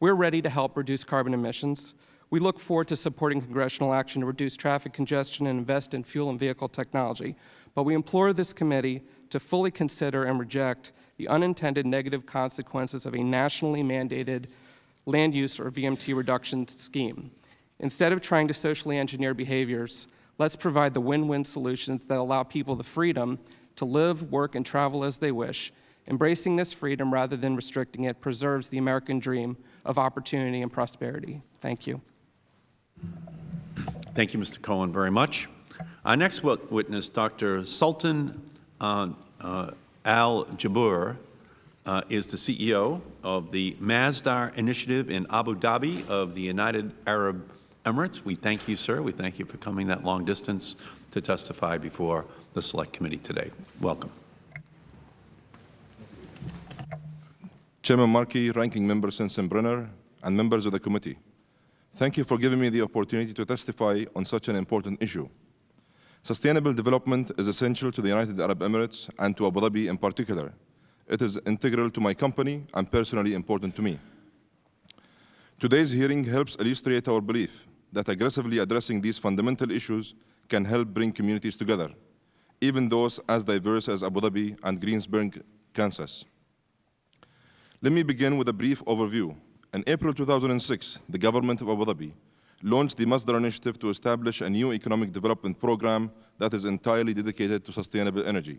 we're ready to help reduce carbon emissions. We look forward to supporting congressional action to reduce traffic congestion and invest in fuel and vehicle technology. But we implore this committee to fully consider and reject the unintended negative consequences of a nationally mandated land use or VMT reduction scheme. Instead of trying to socially engineer behaviors, let's provide the win-win solutions that allow people the freedom to live, work, and travel as they wish. Embracing this freedom rather than restricting it preserves the American dream of opportunity and prosperity. Thank you. Thank you, Mr. Cohen, very much. Our next witness, Dr. Sultan uh, uh, Al-Jaber, uh, is the CEO of the Masdar Initiative in Abu Dhabi of the United Arab Emirates. We thank you, sir. We thank you for coming that long distance to testify before the Select Committee today. Welcome. Chairman Markey, Ranking Member Sensenbrenner, and members of the committee, thank you for giving me the opportunity to testify on such an important issue. Sustainable development is essential to the United Arab Emirates and to Abu Dhabi in particular. It is integral to my company and personally important to me. Today's hearing helps illustrate our belief that aggressively addressing these fundamental issues can help bring communities together even those as diverse as Abu Dhabi and Greensburg, Kansas. Let me begin with a brief overview. In April 2006, the government of Abu Dhabi launched the Masdar Initiative to establish a new economic development program that is entirely dedicated to sustainable energy.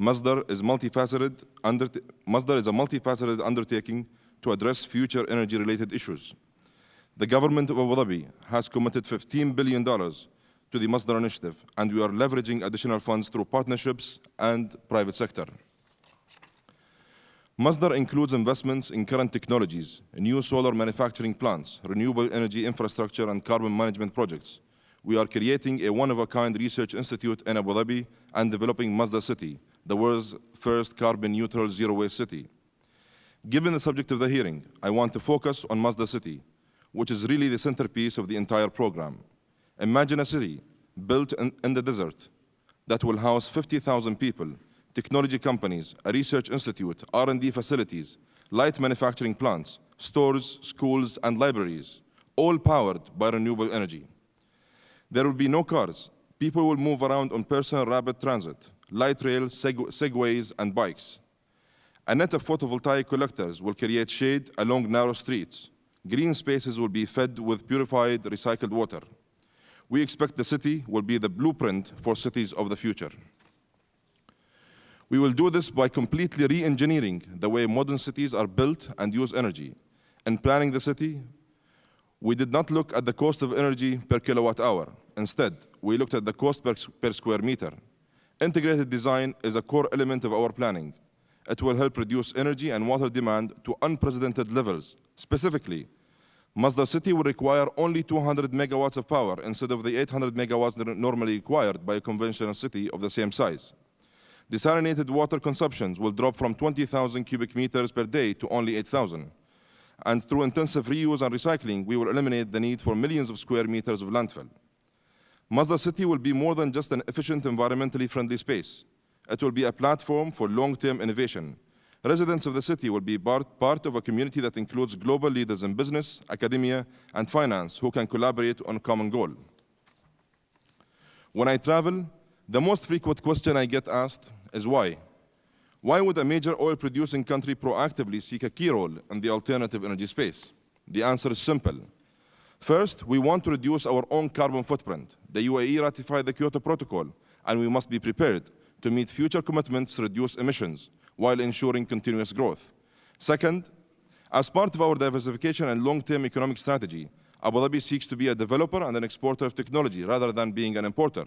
Masdar is, multifaceted Masdar is a multifaceted undertaking to address future energy-related issues. The government of Abu Dhabi has committed $15 billion to the Masdar initiative, and we are leveraging additional funds through partnerships and private sector. Masdar includes investments in current technologies, new solar manufacturing plants, renewable energy infrastructure, and carbon management projects. We are creating a one-of-a-kind research institute in Abu Dhabi and developing Masdar City, the world's first carbon-neutral zero-waste city. Given the subject of the hearing, I want to focus on Masdar City, which is really the centerpiece of the entire program. Imagine a city built in, in the desert that will house 50,000 people, technology companies, a research institute, R&D facilities, light manufacturing plants, stores, schools, and libraries, all powered by renewable energy. There will be no cars. People will move around on personal rapid transit, light rail, seg segways, and bikes. A net of photovoltaic collectors will create shade along narrow streets. Green spaces will be fed with purified, recycled water. We expect the city will be the blueprint for cities of the future. We will do this by completely re-engineering the way modern cities are built and use energy. In planning the city, we did not look at the cost of energy per kilowatt hour. Instead, we looked at the cost per, per square meter. Integrated design is a core element of our planning. It will help reduce energy and water demand to unprecedented levels. Specifically, Masdar City will require only 200 megawatts of power instead of the 800 megawatts normally required by a conventional city of the same size. Desalinated water consumptions will drop from 20,000 cubic meters per day to only 8,000. And through intensive reuse and recycling, we will eliminate the need for millions of square meters of landfill. Masdar City will be more than just an efficient, environmentally friendly space. It will be a platform for long-term innovation. Residents of the city will be part, part of a community that includes global leaders in business, academia, and finance who can collaborate on a common goal. When I travel, the most frequent question I get asked is why? Why would a major oil-producing country proactively seek a key role in the alternative energy space? The answer is simple. First, we want to reduce our own carbon footprint. The UAE ratified the Kyoto Protocol, and we must be prepared to meet future commitments to reduce emissions while ensuring continuous growth. Second, as part of our diversification and long-term economic strategy, Abu Dhabi seeks to be a developer and an exporter of technology rather than being an importer.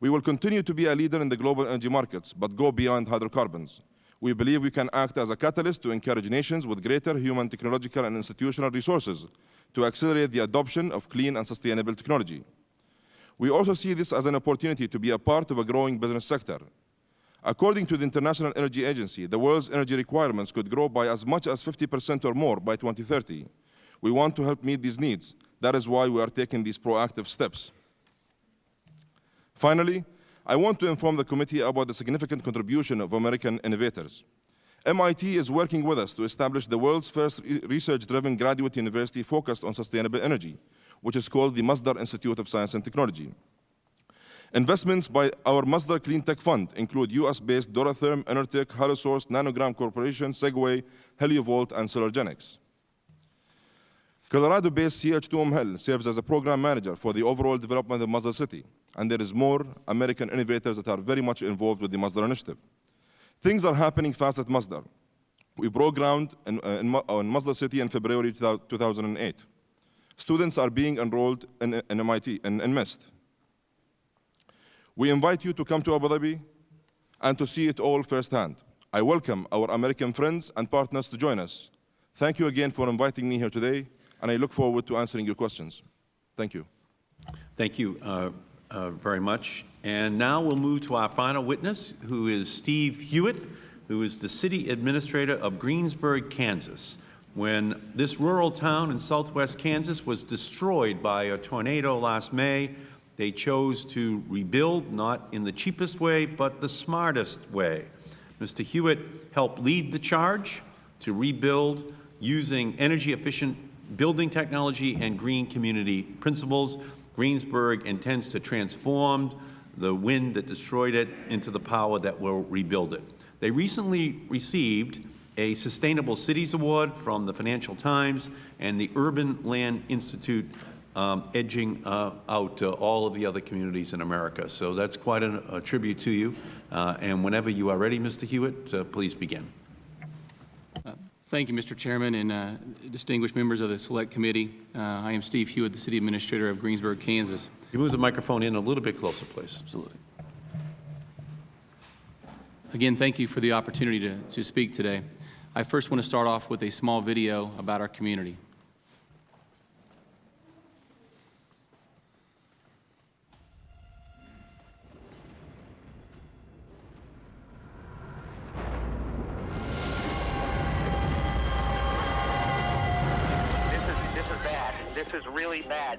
We will continue to be a leader in the global energy markets, but go beyond hydrocarbons. We believe we can act as a catalyst to encourage nations with greater human, technological, and institutional resources to accelerate the adoption of clean and sustainable technology. We also see this as an opportunity to be a part of a growing business sector. According to the International Energy Agency, the world's energy requirements could grow by as much as 50% or more by 2030. We want to help meet these needs. That is why we are taking these proactive steps. Finally, I want to inform the committee about the significant contribution of American innovators. MIT is working with us to establish the world's first research-driven graduate university focused on sustainable energy, which is called the Masdar Institute of Science and Technology. Investments by our Masdar Clean Tech Fund include US-based Doratherm, Enertech, Halosource, Nanogram Corporation, Segway, Heliovolt, and Solargenix. Colorado-based CH2M Hill serves as a program manager for the overall development of Masdar City, and there is more American innovators that are very much involved with the Masdar initiative. Things are happening fast at Masdar. We broke ground in, uh, in, on Masdar City in February 2008. Students are being enrolled in, in MIT, in, in MIST. We invite you to come to Abu Dhabi and to see it all firsthand. I welcome our American friends and partners to join us. Thank you again for inviting me here today and I look forward to answering your questions. Thank you. Thank you uh, uh, very much. And now we'll move to our final witness, who is Steve Hewitt, who is the City Administrator of Greensburg, Kansas. When this rural town in southwest Kansas was destroyed by a tornado last May, they chose to rebuild not in the cheapest way, but the smartest way. Mr. Hewitt helped lead the charge to rebuild using energy-efficient building technology and green community principles. Greensburg intends to transform the wind that destroyed it into the power that will rebuild it. They recently received a Sustainable Cities Award from the Financial Times and the Urban Land Institute um, edging uh, out uh, all of the other communities in America. So that's quite a, a tribute to you. Uh, and whenever you are ready, Mr. Hewitt, uh, please begin. Thank you, Mr. Chairman and uh, distinguished members of the Select Committee. Uh, I am Steve Hewitt, the City Administrator of Greensburg, Kansas. You move the microphone in a little bit closer, please. Absolutely. Again, thank you for the opportunity to, to speak today. I first want to start off with a small video about our community. Really bad.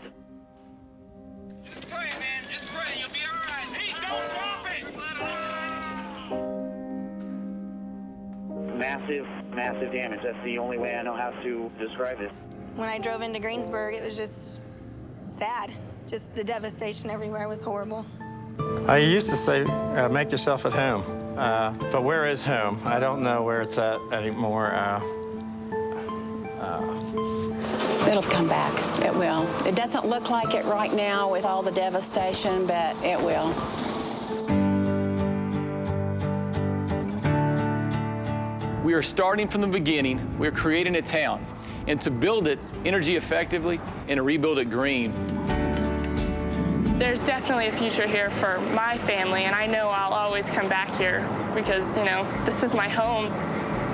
Just pray, man. Just pray. You'll be all right. Hey, don't drop it. [LAUGHS] Massive, massive damage. That's the only way I know how to describe it. When I drove into Greensburg, it was just sad. Just the devastation everywhere was horrible. I used to say, uh, make yourself at home. Uh, but where is home? I don't know where it's at anymore. Uh, It'll come back. It will. It doesn't look like it right now with all the devastation, but it will. We are starting from the beginning. We're creating a town. And to build it energy effectively and to rebuild it green. There's definitely a future here for my family, and I know I'll always come back here because, you know, this is my home.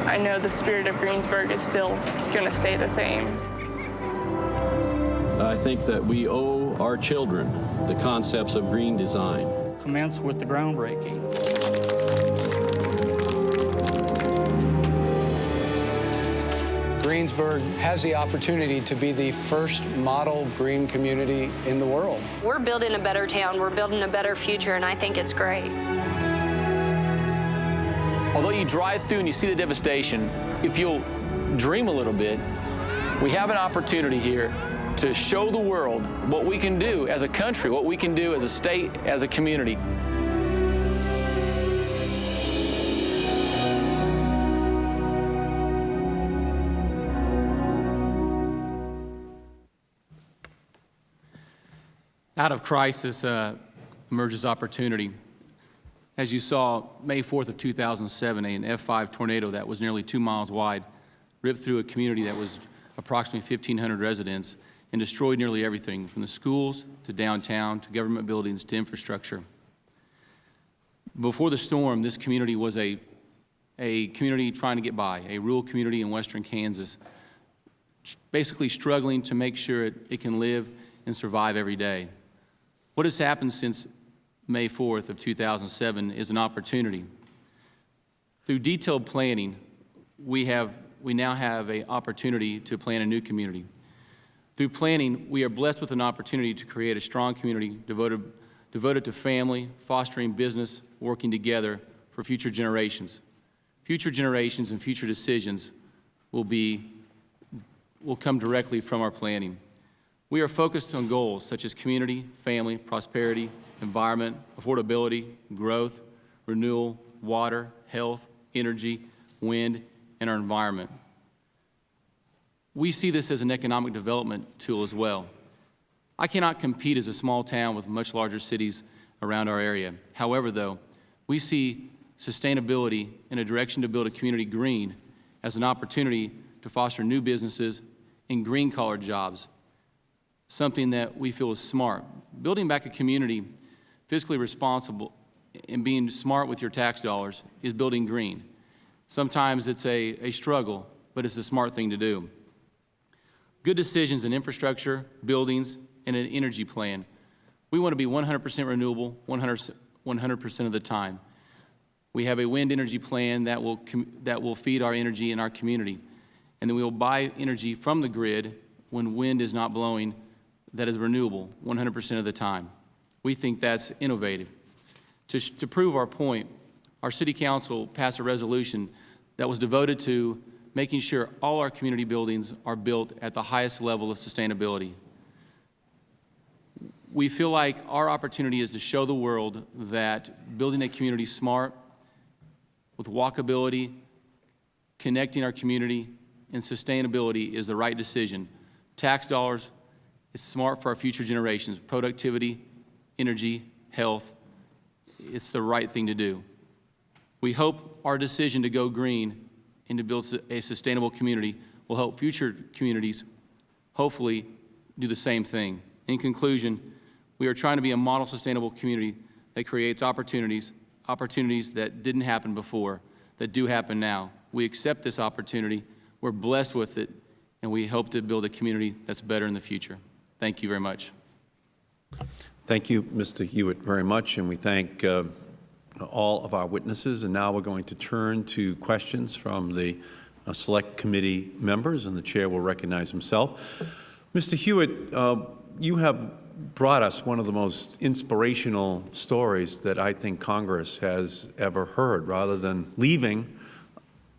I know the spirit of Greensburg is still going to stay the same. I think that we owe our children the concepts of green design. Commence with the groundbreaking. Greensburg has the opportunity to be the first model green community in the world. We're building a better town. We're building a better future, and I think it's great. Although you drive through and you see the devastation, if you'll dream a little bit, we have an opportunity here to show the world what we can do as a country, what we can do as a state, as a community. Out of crisis uh, emerges opportunity. As you saw, May 4th of 2007, an F5 tornado that was nearly two miles wide ripped through a community that was approximately 1,500 residents and destroyed nearly everything, from the schools to downtown to government buildings to infrastructure. Before the storm, this community was a, a community trying to get by, a rural community in western Kansas, basically struggling to make sure it, it can live and survive every day. What has happened since May 4th of 2007 is an opportunity. Through detailed planning, we, have, we now have an opportunity to plan a new community. Through planning, we are blessed with an opportunity to create a strong community devoted, devoted to family, fostering business, working together for future generations. Future generations and future decisions will, be, will come directly from our planning. We are focused on goals such as community, family, prosperity, environment, affordability, growth, renewal, water, health, energy, wind, and our environment. We see this as an economic development tool as well. I cannot compete as a small town with much larger cities around our area. However, though, we see sustainability in a direction to build a community green as an opportunity to foster new businesses and green-collar jobs, something that we feel is smart. Building back a community fiscally responsible and being smart with your tax dollars is building green. Sometimes it's a, a struggle, but it's a smart thing to do. Good decisions in infrastructure, buildings, and an energy plan. We want to be 100% renewable 100 percent of the time. We have a wind energy plan that will, that will feed our energy in our community. And then we will buy energy from the grid when wind is not blowing that is renewable 100 percent of the time. We think that's innovative. To, to prove our point, our City Council passed a resolution that was devoted to making sure all our community buildings are built at the highest level of sustainability. We feel like our opportunity is to show the world that building a community smart, with walkability, connecting our community, and sustainability is the right decision. Tax dollars is smart for our future generations. Productivity, energy, health, it's the right thing to do. We hope our decision to go green and to build a sustainable community will help future communities hopefully do the same thing. In conclusion, we are trying to be a model sustainable community that creates opportunities, opportunities that didn't happen before, that do happen now. We accept this opportunity. We're blessed with it, and we hope to build a community that's better in the future. Thank you very much. Thank you, Mr. Hewitt, very much, and we thank uh, all of our witnesses. And now we're going to turn to questions from the uh, Select Committee members, and the Chair will recognize himself. Mr. Hewitt, uh, you have brought us one of the most inspirational stories that I think Congress has ever heard. Rather than leaving,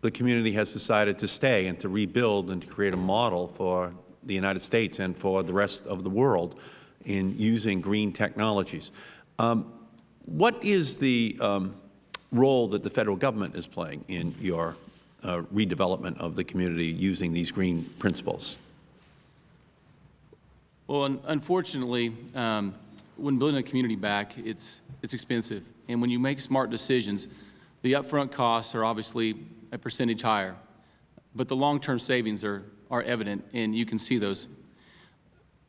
the community has decided to stay and to rebuild and to create a model for the United States and for the rest of the world in using green technologies. Um, what is the um, role that the Federal Government is playing in your uh, redevelopment of the community using these green principles? Well, un unfortunately, um, when building a community back, it's, it's expensive. And when you make smart decisions, the upfront costs are obviously a percentage higher. But the long-term savings are, are evident, and you can see those.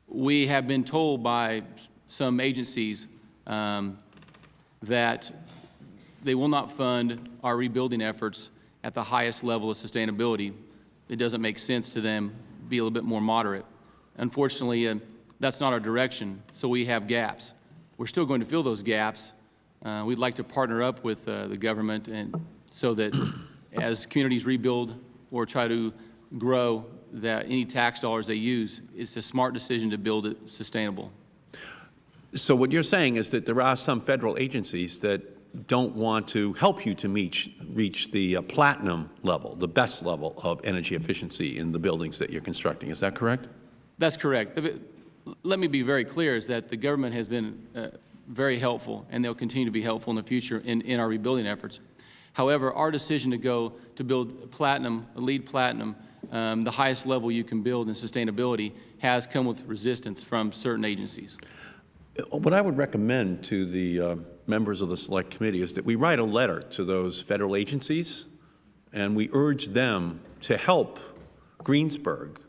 We have been told by some agencies um, that they will not fund our rebuilding efforts at the highest level of sustainability. It doesn't make sense to them be a little bit more moderate. Unfortunately, uh, that's not our direction, so we have gaps. We're still going to fill those gaps. Uh, we'd like to partner up with uh, the government and so that [COUGHS] as communities rebuild or try to grow, that any tax dollars they use, it's a smart decision to build it sustainable. So what you're saying is that there are some Federal agencies that don't want to help you to reach, reach the uh, platinum level, the best level of energy efficiency in the buildings that you're constructing. Is that correct? That's correct. Let me be very clear, is that the government has been uh, very helpful, and they'll continue to be helpful in the future in, in our rebuilding efforts. However, our decision to go to build platinum, LEED platinum, um, the highest level you can build in sustainability, has come with resistance from certain agencies. What I would recommend to the uh, members of the Select Committee is that we write a letter to those Federal agencies and we urge them to help Greensburg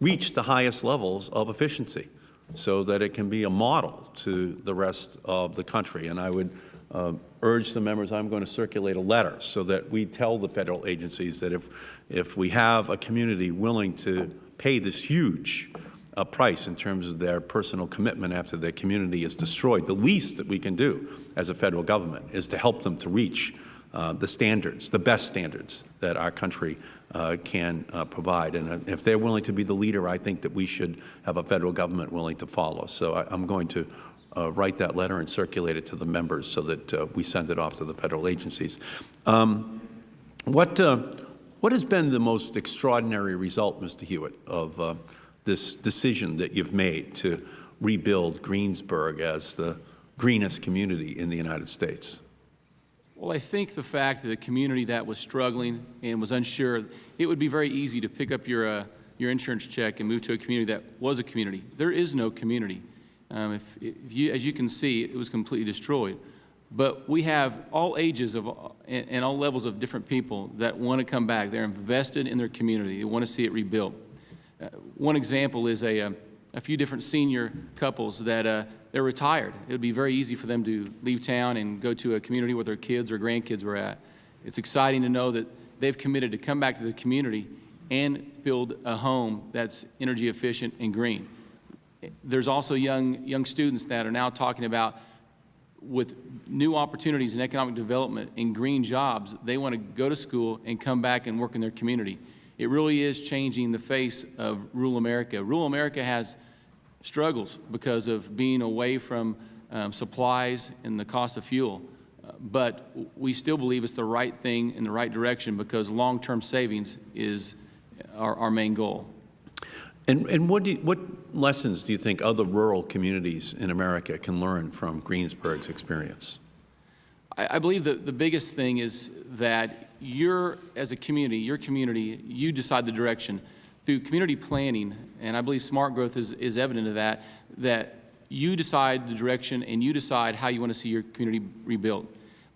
reach the highest levels of efficiency so that it can be a model to the rest of the country. And I would uh, urge the members, I'm going to circulate a letter so that we tell the Federal agencies that if, if we have a community willing to pay this huge uh, price in terms of their personal commitment after their community is destroyed, the least that we can do as a Federal Government is to help them to reach uh, the standards, the best standards that our country uh, can uh, provide. And uh, if they're willing to be the leader, I think that we should have a Federal Government willing to follow. So I, am going to uh, write that letter and circulate it to the members so that uh, we send it off to the Federal agencies. Um, what, what has been the most extraordinary result, Mr. Hewitt, of this decision that you've made to rebuild Greensburg as the greenest community in the United States? Well, I think the fact that a community that was struggling and was unsure, it would be very easy to pick up your, uh, your insurance check and move to a community that was a community. There is no community. Um, if, if you, as you can see, it was completely destroyed. But we have all ages of, and, and all levels of different people that want to come back. They're invested in their community. They want to see it rebuilt. Uh, one example is a, a, um, a, few different senior couples that uh, they're retired. It would be very easy for them to leave town and go to a community where their kids or grandkids were at. It's exciting to know that they've committed to come back to the community and build a home that's energy efficient and green. There's also young, young students that are now talking about with new opportunities in economic development and green jobs, they want to go to school and come back and work in their community. It really is changing the face of rural America. Rural America has struggles because of being away from um, supplies and the cost of fuel. Uh, but we still believe it's the right thing in the right direction because long-term savings is our, our main goal. And, and what, you, what lessons do you think other rural communities in America can learn from Greensburg's experience? I, I believe that the biggest thing is that you're, as a community, your community, you decide the direction. Through community planning, and I believe smart growth is, is evident of that, that you decide the direction and you decide how you want to see your community rebuilt.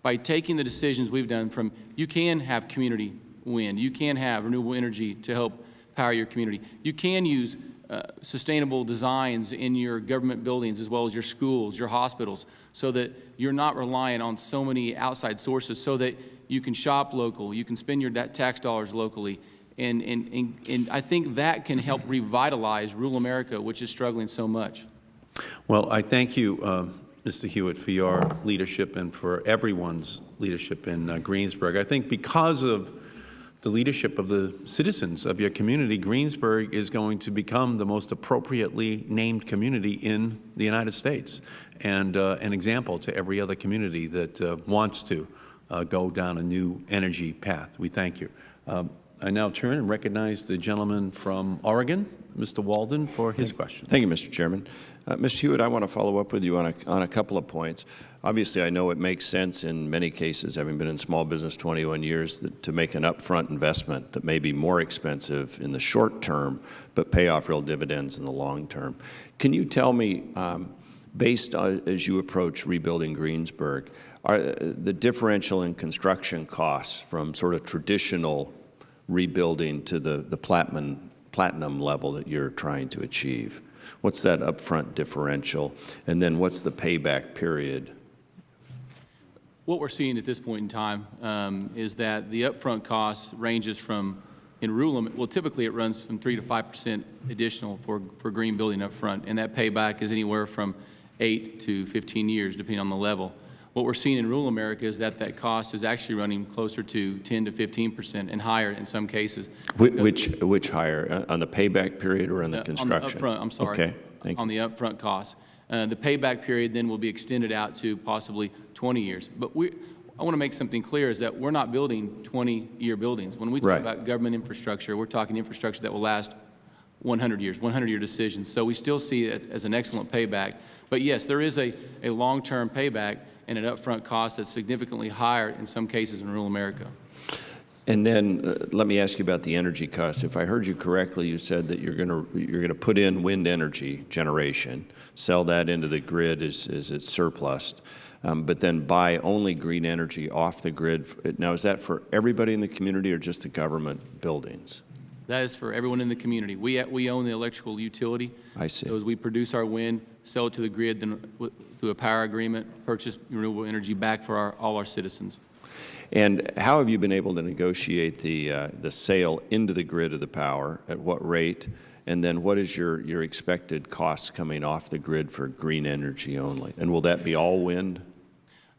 By taking the decisions we've done from, you can have community wind, you can have renewable energy to help power your community. You can use uh, sustainable designs in your government buildings as well as your schools, your hospitals, so that you're not relying on so many outside sources, so that you can shop local, you can spend your tax dollars locally. And, and, and, and I think that can help revitalize rural America, which is struggling so much. Well, I thank you, um, Mr. Hewitt, for your leadership and for everyone's leadership in uh, Greensburg. I think because of the leadership of the citizens of your community, Greensburg is going to become the most appropriately named community in the United States and uh, an example to every other community that uh, wants to uh, go down a new energy path. We thank you. Um, I now turn and recognize the gentleman from Oregon, Mr. Walden, for his question. Thank you, Mr. Chairman. Uh, Mr. Hewitt, I want to follow up with you on a, on a couple of points. Obviously, I know it makes sense in many cases, having been in small business 21 years, that, to make an upfront investment that may be more expensive in the short term, but pay off real dividends in the long term. Can you tell me, um, based on, as you approach rebuilding Greensburg, are uh, the differential in construction costs from sort of traditional rebuilding to the, the platinum, platinum level that you're trying to achieve? What's that upfront differential? And then what's the payback period? What we're seeing at this point in time um, is that the upfront cost ranges from, in rural, well, typically it runs from 3 to 5 percent additional for, for green building upfront, and that payback is anywhere from 8 to 15 years, depending on the level. What we're seeing in rural America is that that cost is actually running closer to 10 to 15 percent and higher in some cases. Which, which, which higher, uh, on the payback period or on the Uh, construction? On the upfront, I'm sorry. Okay, thank you. On the upfront cost. Uh, The payback period then will be extended out to possibly 20 years. But we, I want to make something clear, is that we're not building 20-year buildings. When we talk Right. about government infrastructure, we're talking infrastructure that will last 100 years, 100-year decisions. So we still see it as an excellent payback. But yes, there is a, a long-term payback and an upfront cost that's significantly higher in some cases in rural America. And then, uh, let me ask you about the energy cost. If I heard you correctly, you said that you're going to, you're going to put in wind energy generation, sell that into the grid as, as it's surplus, um, but then buy only green energy off the grid. Now, is that for everybody in the community or just the government buildings? That is for everyone in the community. We, we own the electrical utility. I see. So as we produce our wind, sell it to the grid, then w- through a power agreement, purchase renewable energy back for our, all our citizens. And how have you been able to negotiate the, uh, the sale into the grid of the power? At what rate? And then what is your, your expected costs coming off the grid for green energy only? And will that be all wind?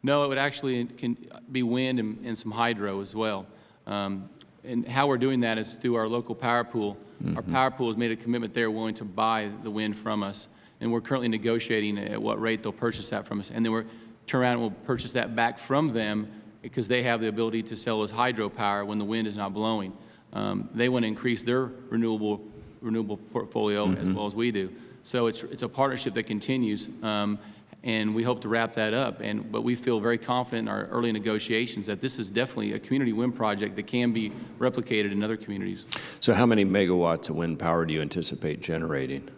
No, it would actually can be wind and, and some hydro as well. Um, and how we're doing that is through our local power pool. Our power pool has made a commitment they're willing to buy the wind from us, and we're currently negotiating at what rate they'll purchase that from us. And then we'll turn around and we'll purchase that back from them because they have the ability to sell us hydropower when the wind is not blowing. Um, they want to increase their renewable renewable portfolio as well as we do. So it's it's a partnership that continues. Um, and we hope to wrap that up. And, but we feel very confident in our early negotiations that this is definitely a community wind project that can be replicated in other communities. So how many megawatts of wind power do you anticipate generating?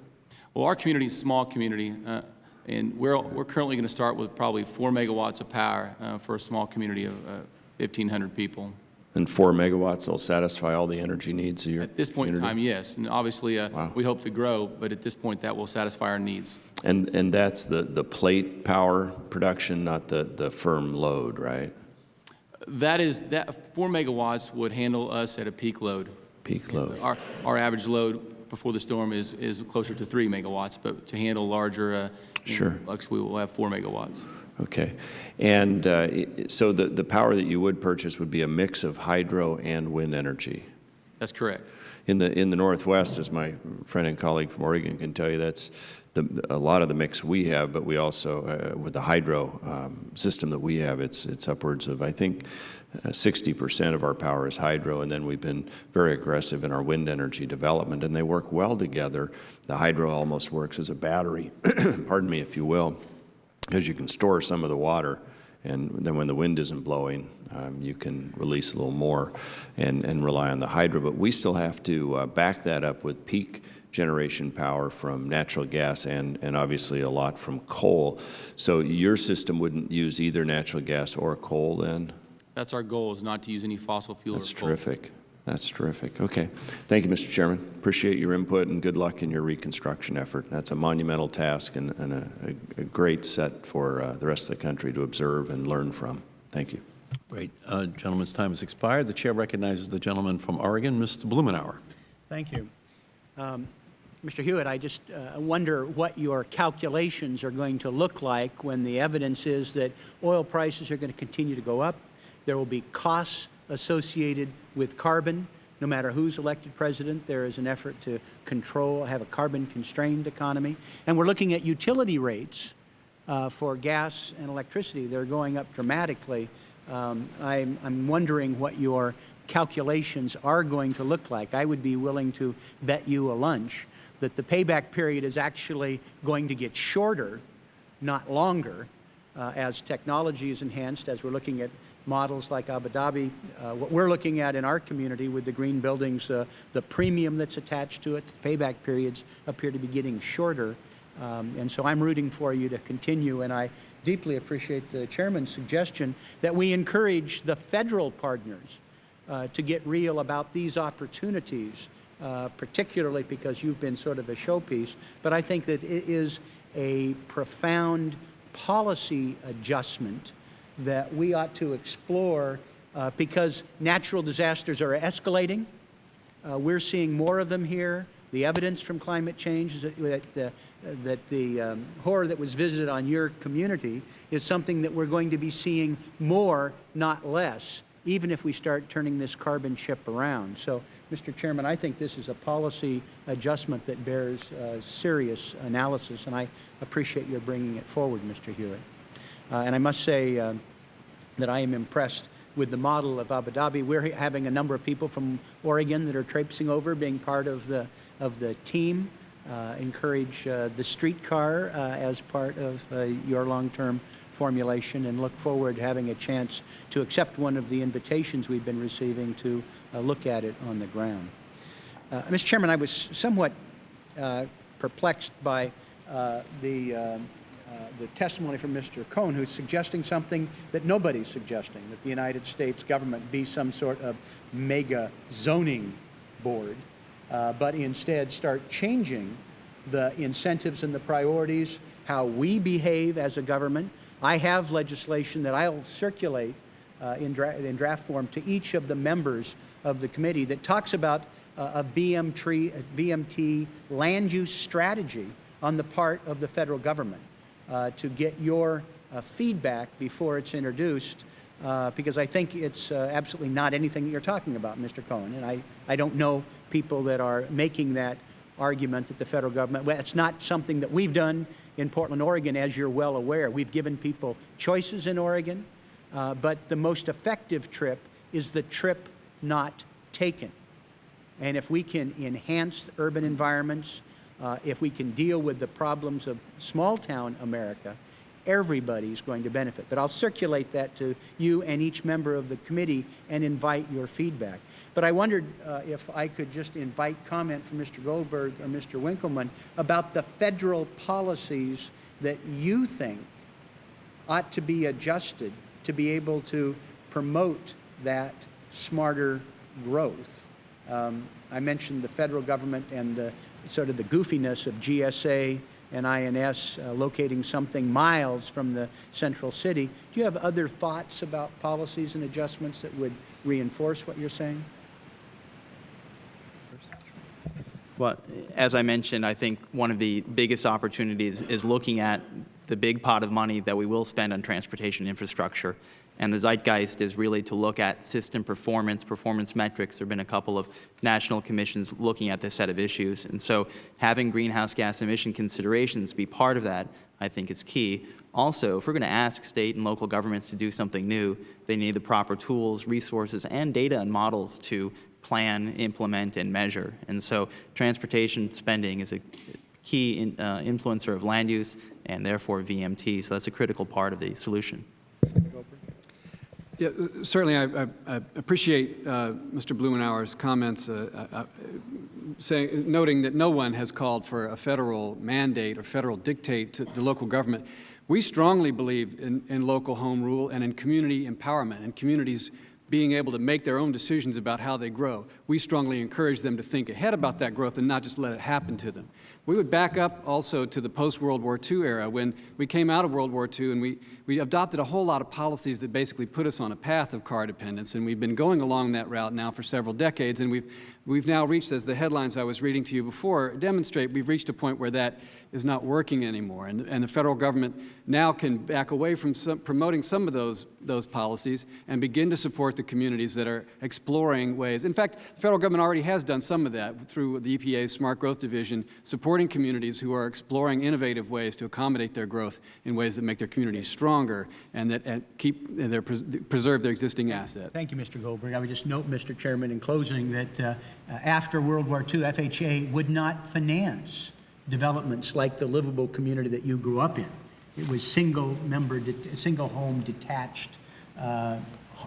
Well, our community is a small community, uh, and we're, we're currently going to start with probably four megawatts of power uh, for a small community of uh, 1,500 people. And four megawatts will satisfy all the energy needs of your At this point in time, yes. And obviously, uh, we hope to grow, but at this point, that will satisfy our needs. And, and that's the, the plate power production, not the, the firm load, right? That is, that, four megawatts would handle us at a peak load. Peak load. Our, our average load before the storm is, is closer to three megawatts, but to handle larger, uh, Sure. Lux, we will have four megawatts. Okay. And uh, so the, the power that you would purchase would be a mix of hydro and wind energy? That's correct. In the, in the Northwest, as my friend and colleague from Oregon can tell you, that's the, a lot of the mix we have, but we also, uh, with the hydro um, system that we have, it's, it's upwards of, I think, 60% of our power is hydro, and then we've been very aggressive in our wind energy development, and they work well together. The hydro almost works as a battery, [CLEARS THROAT] pardon me, if you will, because you can store some of the water and then when the wind isn't blowing, um, you can release a little more and, and rely on the hydro. But we still have to uh, back that up with peak generation power from natural gas and, and obviously a lot from coal. So your system wouldn't use either natural gas or coal then? That's our goal, is not to use any fossil fuel or That's coal. terrific. That's terrific. Okay. Thank you, Mr. Chairman. Appreciate your input and good luck in your reconstruction effort. That's a monumental task and, and a, a, a great set for uh, the rest of the country to observe and learn from. Thank you. Great. Uh, gentleman's time has expired. The Chair recognizes the gentleman from Oregon, Mr. Blumenauer. Thank you. Um, Mr. Hewitt, I just uh, wonder what your calculations are going to look like when the evidence is that oil prices are going to continue to go up. There will be costs associated with carbon. No matter who's elected president, there is an effort to control, have a carbon-constrained economy. And we're looking at utility rates uh, for gas and electricity. They're going up dramatically. Um, I'm, wondering what your calculations are going to look like. I would be willing to bet you a lunch that the payback period is actually going to get shorter, not longer, uh, as technology is enhanced, as we're looking at models like Abu Dhabi. Uh, what we're looking at in our community with the green buildings, uh, the premium that's attached to it, the payback periods appear to be getting shorter. Um, and so I'm rooting for you to continue, and I deeply appreciate the Chairman's suggestion that we encourage the Federal partners uh, to get real about these opportunities, uh, particularly because you've been sort of a showpiece. But I think that it is a profound policy adjustment that we ought to explore uh, because natural disasters are escalating. Uh, we're seeing more of them here. The evidence from climate change is that, that, that the um, horror that was visited on your community is something that we're going to be seeing more, not less, even if we start turning this carbon ship around. So, Mr. Chairman, I think this is a policy adjustment that bears uh, serious analysis, and I appreciate your bringing it forward, Mr. Hewitt. Uh, and I must say uh, that I am impressed with the model of Abu Dhabi. We're having a number of people from Oregon that are traipsing over, being part of the, of the team. Uh, encourage uh, the streetcar uh, as part of uh, your long-term formulation and look forward to having a chance to accept one of the invitations we've been receiving to uh, look at it on the ground. Mr. Chairman, I was somewhat perplexed by the um, the testimony from Mr. Cohen, who's suggesting something that nobody's suggesting, that the United States government be some sort of mega zoning board, uh, but instead start changing the incentives and the priorities, how we behave as a government. I have legislation that I'll circulate uh, in, dra in, draft form to each of the members of the committee that talks about uh, a VM tree, a VMT land use strategy on the part of the federal government uh, to get your uh, feedback before it's introduced, uh, because I think it's uh, absolutely not anything that you're talking about, Mr. Cohen. And I, I don't know people that are making that argument that the Federal Government, well, it's not something that we've done in Portland, Oregon, as you're well aware. We've given people choices in Oregon, uh, but the most effective trip is the trip not taken. And if we can enhance urban environments, uh, if we can deal with the problems of small-town America, everybody's going to benefit. But I'll circulate that to you and each member of the committee and invite your feedback. But I wondered uh, if I could just invite comment from Mr. Goldberg or Mr. Winkelman about the federal policies that you think ought to be adjusted to be able to promote that smarter growth. Um, I mentioned the federal government and the sort of the goofiness of GSA and INS uh, locating something miles from the central city. Do you have other thoughts about policies and adjustments that would reinforce what you're saying? Well, as I mentioned, I think one of the biggest opportunities is looking at the big pot of money that we will spend on transportation infrastructure and the zeitgeist is really to look at system performance, performance metrics. There have been a couple of national commissions looking at this set of issues. And so having greenhouse gas emission considerations be part of that, I think is key. Also, if we're going to ask state and local governments to do something new, they need the proper tools, resources, and data and models to plan, implement, and measure. And so transportation spending is a key in, uh, influencer of land use and therefore VMT. So that's a critical part of the solution. Yeah, certainly I, I, I appreciate uh, Mr. Blumenauer's comments uh, uh, uh, noting that no one has called for a federal mandate or federal dictate to the local government. We strongly believe in, in local home rule and in community empowerment and communities being able to make their own decisions about how they grow. We strongly encourage them to think ahead about that growth and not just let it happen to them. We would back up also to the post-World War II era when we came out of World War II and we, we adopted a whole lot of policies that basically put us on a path of car dependence and we've been going along that route now for several decades and we've, we've now reached, as the headlines I was reading to you before demonstrate, we've reached a point where that is not working anymore and, and the Federal Government now can back away from some, promoting some of those, those policies and begin to support the communities that are exploring ways. In fact, the Federal Government already has done some of that through the EPA's Smart Growth Division, supporting communities who are exploring innovative ways to accommodate their growth in ways that make their communities stronger and that and keep and their, preserve their existing assets. Thank you, Mr. Goldberg. I would just note, Mr. Chairman, in closing, that uh, after World War II, FHA would not finance developments like the livable community that you grew up in. It was single member, single home detached uh,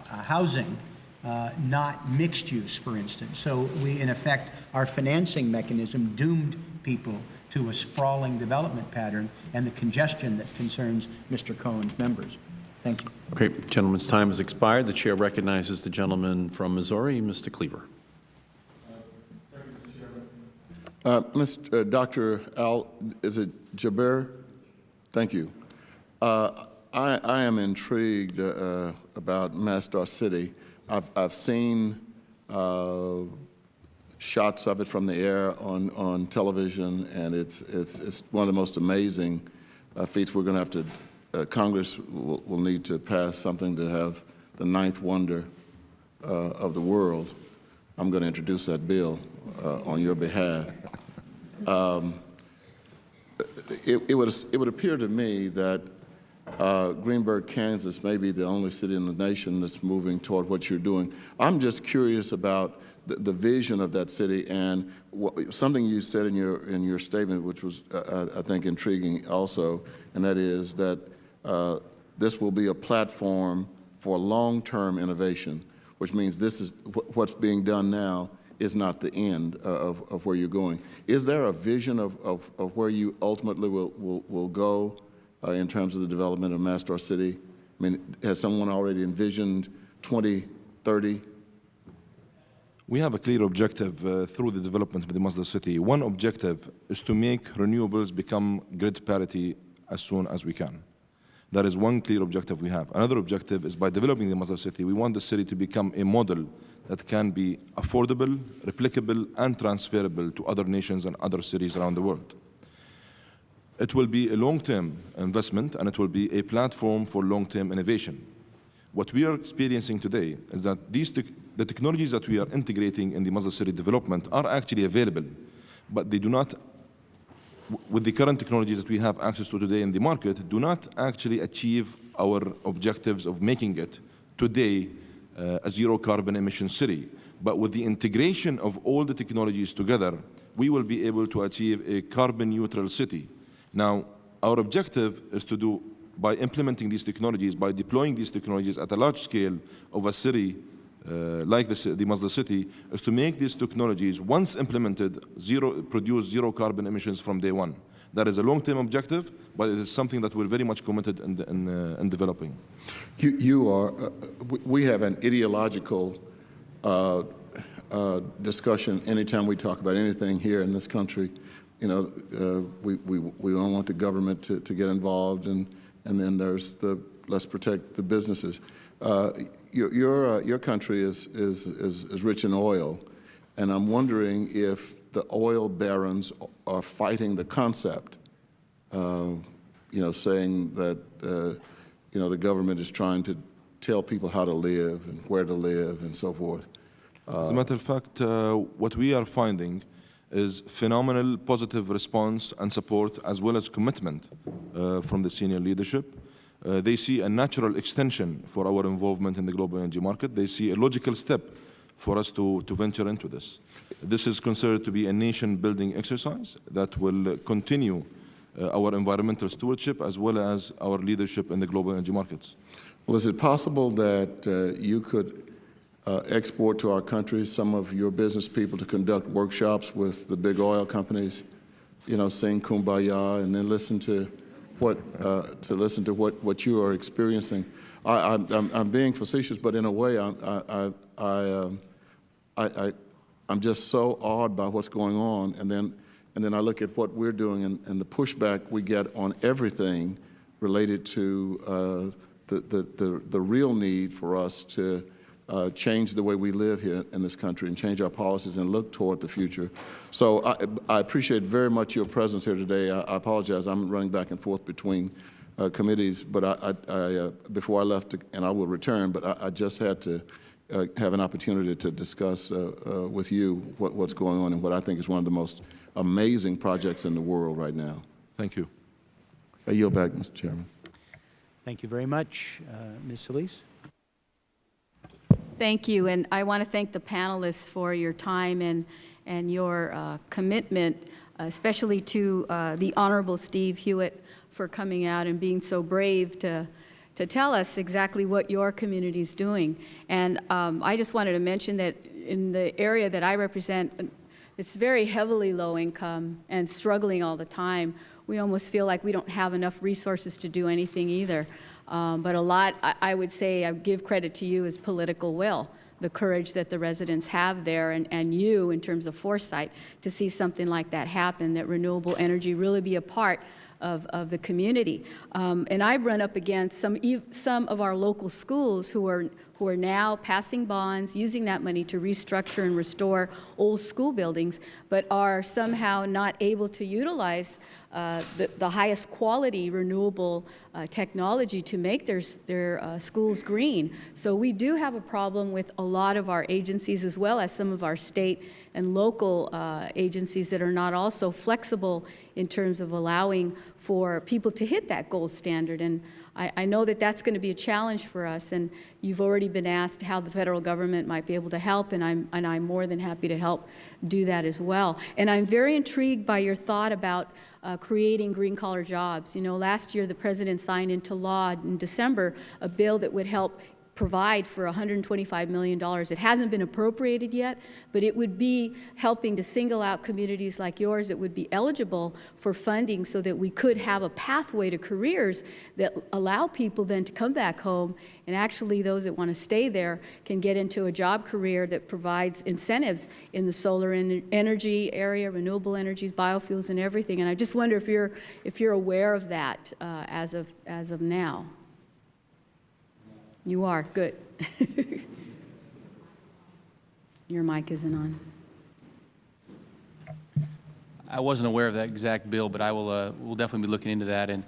housing, uh, not mixed use, for instance. So we, in effect, our financing mechanism doomed people to a sprawling development pattern and the congestion that concerns Mr. Cohen's members. Thank you. Okay, gentleman's time has expired. The chair recognizes the gentleman from Missouri, Mr. Cleaver. Uh, Mr. Uh, Dr. Al, is it Jaber? Thank you. Uh, I, I, am intrigued uh, about Masdar City. I've, I've seen uh, shots of it from the air on, on television, and it's, it's, it's one of the most amazing uh, feats. We're going to have to, uh, Congress will, will, need to pass something to have the ninth wonder uh, of the world. I'm going to introduce that bill uh, on your behalf. Um, it, it, would, it would appear to me that uh, Greensburg, Kansas may be the only city in the nation that's moving toward what you're doing. I'm just curious about the, the vision of that city and what, something you said in your, in your statement, which was, uh, uh, I think, intriguing also, and that is that uh, this will be a platform for long-term innovation, which means this is wh what's being done now is not the end of, of where you're going. Is there a vision of, of, of where you ultimately will, will, will go uh, in terms of the development of Masdar City? I mean, has someone already envisioned 2030? We have a clear objective uh, through the development of the Masdar City. One objective is to make renewables become grid parity as soon as we can. That is one clear objective we have. Another objective is by developing the Masdar City, we want the city to become a model that can be affordable, replicable, and transferable to other nations and other cities around the world. It will be a long-term investment, and it will be a platform for long-term innovation. What we are experiencing today is that these the technologies that we are integrating in the Masdar City development are actually available, but they do not, with the current technologies that we have access to today in the market, do not actually achieve our objectives of making it today uh, a zero carbon emission city. But with the integration of all the technologies together, we will be able to achieve a carbon neutral city. Now, our objective is to do, by implementing these technologies, by deploying these technologies at a large scale of a city uh, like the, the Masdar City, is to make these technologies, once implemented, zero, produce zero carbon emissions from day one. That is a long-term objective, but it is something that we're very much committed in, in, uh, in developing. You, you are, uh, we have an ideological uh, uh, discussion anytime we talk about anything here in this country you know, uh, we, we, we don't want the government to, to get involved, and, and then there's the let's protect the businesses. Uh, your, your, uh, your country is, is, is, is rich in oil, and I'm wondering if the oil barons are fighting the concept, uh, you know, saying that, uh, you know, the government is trying to tell people how to live and where to live and so forth. As a matter of fact, uh, what we are finding is phenomenal positive response and support as well as commitment uh, from the senior leadership. Uh, they see a natural extension for our involvement in the global energy market. They see a logical step for us to, to venture into this. This is considered to be a nation-building exercise that will continue uh, our environmental stewardship as well as our leadership in the global energy markets. Well, is it possible that uh, you could uh, export to our country some of your business people to conduct workshops with the big oil companies, you know, sing kumbaya and then listen to what, uh, to listen to what, what you are experiencing. I, I'm, I'm- I'm being facetious, but in a way, I, I, I, um, I, I, I'm just so awed by what's going on, and then, and then I look at what we're doing and, and the pushback we get on everything related to uh, the, the, the, the real need for us to uh, change the way we live here in this country and change our policies and look toward the future. So I, I appreciate very much your presence here today. I, I apologize, I'm running back and forth between uh, committees, but I, I, I uh, before I left, and I will return, but I, I just had to uh, have an opportunity to discuss uh, uh, with you what, what's going on and what I think is one of the most amazing projects in the world right now. Thank you. I yield back, Mr. Chairman. Thank you very much. Uh, Ms. Solis? Thank you, and I want to thank the panelists for your time and, and your uh, commitment, especially to uh, the Honorable Steve Hewitt for coming out and being so brave to, to tell us exactly what your community is doing. And um, I just wanted to mention that in the area that I represent, it's very heavily low income and struggling all the time. We almost feel like we don't have enough resources to do anything either. Um, but a lot, I, I would say, I give credit to you as political will, the courage that the residents have there, and, and you in terms of foresight to see something like that happen, that renewable energy really be a part of, of the community. Um, and I've run up against some, some of our local schools who are, who are now passing bonds, using that money to restructure and restore old school buildings, but are somehow not able to utilize uh, the, the highest quality renewable uh, technology to make their, their uh, schools green. So we do have a problem with a lot of our agencies as well as some of our state and local uh, agencies that are not also flexible in terms of allowing for people to hit that gold standard. And I, I know that that's going to be a challenge for us, and you've already been asked how the federal government might be able to help, and I'm, and I'm more than happy to help do that as well. And I'm very intrigued by your thought about uh, creating green-collar jobs. You know, last year the President signed into law in December a bill that would help provide for $125 million. It hasn't been appropriated yet, but it would be helping to single out communities like yours that would be eligible for funding so that we could have a pathway to careers that allow people then to come back home and actually those that want to stay there can get into a job career that provides incentives in the solar en energy area, renewable energies, biofuels and everything. And I just wonder if you're, if you're aware of that uh, as, of, as of now. You are, good. [LAUGHS] Your mic isn't on. I wasn't aware of that exact bill, but I will, uh, we'll definitely be looking into that. And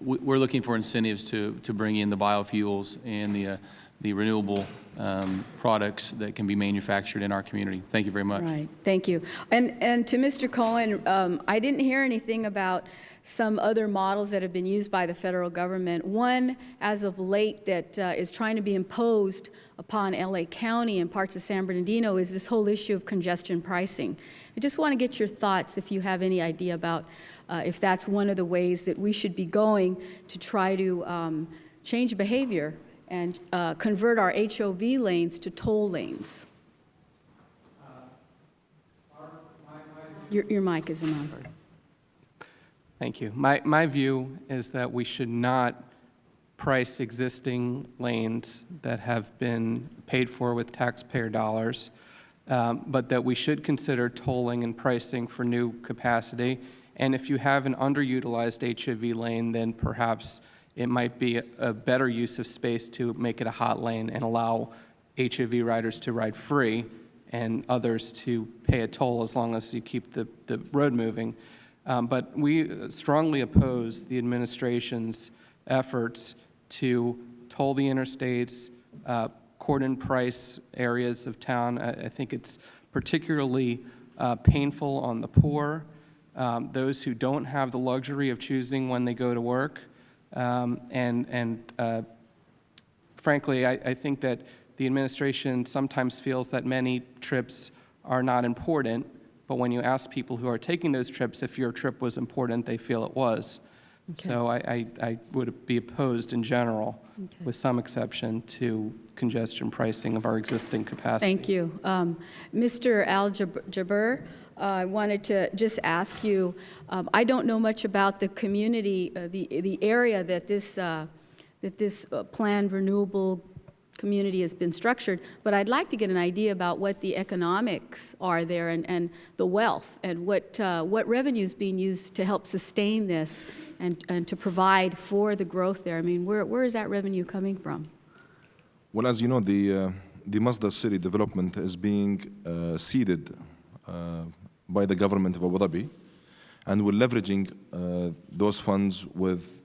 we- we're looking for incentives to, to bring in the biofuels and the, uh, the renewable um, products that can be manufactured in our community. Thank you very much. Right, thank you. And, and to Mr. Cohen, um, I didn't hear anything about some other models that have been used by the federal government. One, as of late, that uh, is trying to be imposed upon LA County and parts of San Bernardino is this whole issue of congestion pricing. I just want to get your thoughts, if you have any idea about uh, if that's one of the ways that we should be going to try to um, change behavior and uh, convert our HOV lanes to toll lanes. Your, your mic isn't on. Thank you. My, my view is that we should not price existing lanes that have been paid for with taxpayer dollars, um, but that we should consider tolling and pricing for new capacity. And if you have an underutilized HOV lane, then perhaps it might be a, a better use of space to make it a hot lane and allow HOV riders to ride free and others to pay a toll as long as you keep the, the road moving. Um, but we strongly oppose the administration's efforts to toll the interstates, uh, cordon price areas of town. I, I think it's particularly uh, painful on the poor, um, those who don't have the luxury of choosing when they go to work, um, and, and uh, frankly, I, I think that the administration sometimes feels that many trips are not important, but when you ask people who are taking those trips if your trip was important, they feel it was. So I, I, I would be opposed in general, Okay. with some exception, to congestion pricing of our existing capacity. Thank you. Um, Mr. Al-Jaber, uh, I wanted to just ask you, um, I don't know much about the community, uh, the, the area that this, uh, that this uh, planned renewable community has been structured, but I'd like to get an idea about what the economics are there and, and the wealth and what, uh, what revenue is being used to help sustain this and, and to provide for the growth there. I mean, where, where is that revenue coming from? Well, as you know, the, uh, the Masdar City development is being uh, seeded uh, by the government of Abu Dhabi, and we're leveraging uh, those funds with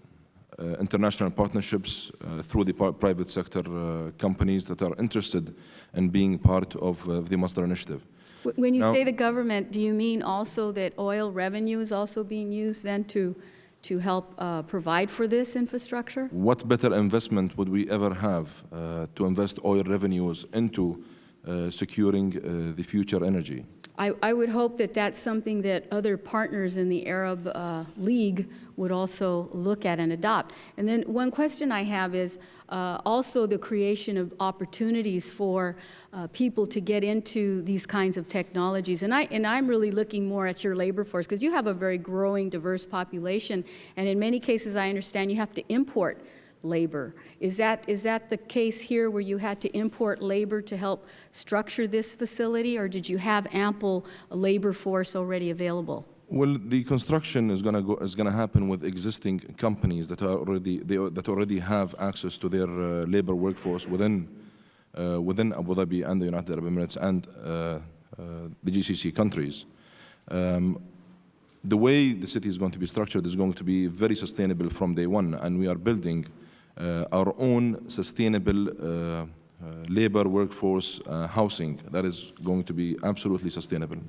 international partnerships uh, through the par- private sector uh, companies that are interested in being part of uh, the Masdar initiative. When you Now- say the government, do you mean also that oil revenue is also being used then to, to help uh, provide for this infrastructure? What better investment would we ever have uh, to invest oil revenues into uh, securing uh, the future energy? I, I would hope that that's something that other partners in the Arab uh, League would also look at and adopt. And then one question I have is uh, also the creation of opportunities for uh, people to get into these kinds of technologies. And, I, and I'm really looking more at your labor force because you have a very growing, diverse population. And in many cases, I understand you have to import labor. Is that, is that the case here where you had to import labor to help structure this facility, or did you have ample labor force already available? Well, the construction is going to go is going to happen with existing companies that are already they, that already have access to their uh, labor workforce within uh, within Abu Dhabi and the United Arab Emirates and uh, uh, the GCC countries. Um, the way the city is going to be structured is going to be very sustainable from day one, and we are building uh, our own sustainable uh, labor workforce housing that is going to be absolutely sustainable.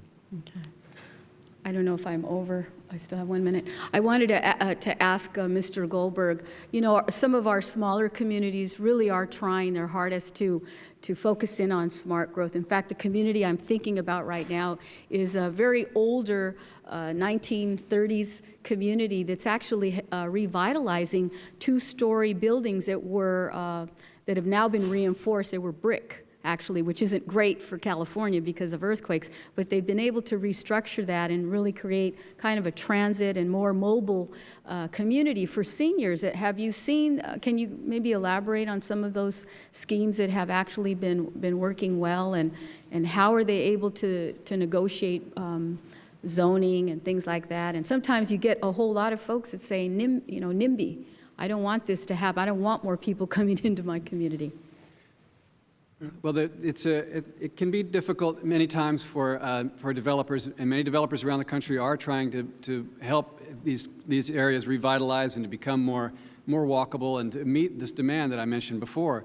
I don't know if I'm over. I still have one minute. I wanted to, uh, to ask uh, Mr. Goldberg, you know, some of our smaller communities really are trying their hardest to, to focus in on smart growth. In fact, the community I'm thinking about right now is a very older uh, 1930s community that's actually uh, revitalizing two-story buildings that were, uh, that have now been reinforced. They were brick actually, which isn't great for California because of earthquakes, but they've been able to restructure that and really create kind of a transit and more mobile uh, community for seniors. Uh, Have you seen, uh, can you maybe elaborate on some of those schemes that have actually been, been working well and, and how are they able to, to negotiate um, zoning and things like that? And sometimes you get a whole lot of folks that say, Nim, you know, NIMBY, I don't want this to happen. I don't want more people [LAUGHS] coming into my community. Well, the, it's a, it, it can be difficult many times for, uh, for developers, and many developers around the country are trying to, to help these, these areas revitalize and to become more, more walkable and to meet this demand that I mentioned before.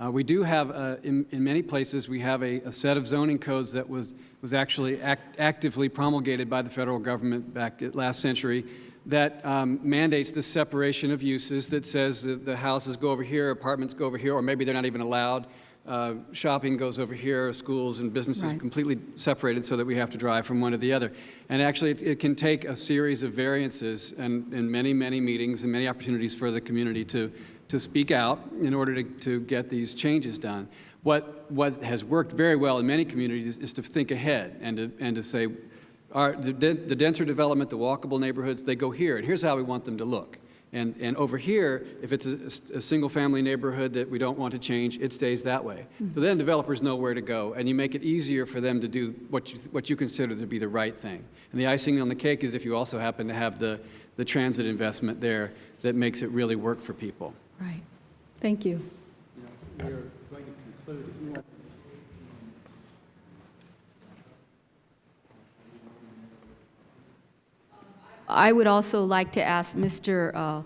Uh, we do have, uh, in, in many places, we have a, a set of zoning codes that was, was actually act, actively promulgated by the federal government back last century that um, mandates the separation of uses that says that the houses go over here, apartments go over here, or maybe they're not even allowed. Uh, shopping goes over here, schools and businesses Right. completely separated so that we have to drive from one to the other. And actually, it, it can take a series of variances and, and many, many meetings and many opportunities for the community to, to speak out in order to, to get these changes done. What, what has worked very well in many communities is to think ahead and to, and to say, our, the, the denser development, the walkable neighborhoods, they go here, and here's how we want them to look. And, and over here, if it's a, a single-family neighborhood that we don't want to change, it stays that way. Hmm. So then developers know where to go, and you make it easier for them to do what you, what you consider to be the right thing. And the icing on the cake is if you also happen to have the, the transit investment there that makes it really work for people. Right. Thank you. I would also like to ask Mr., uh,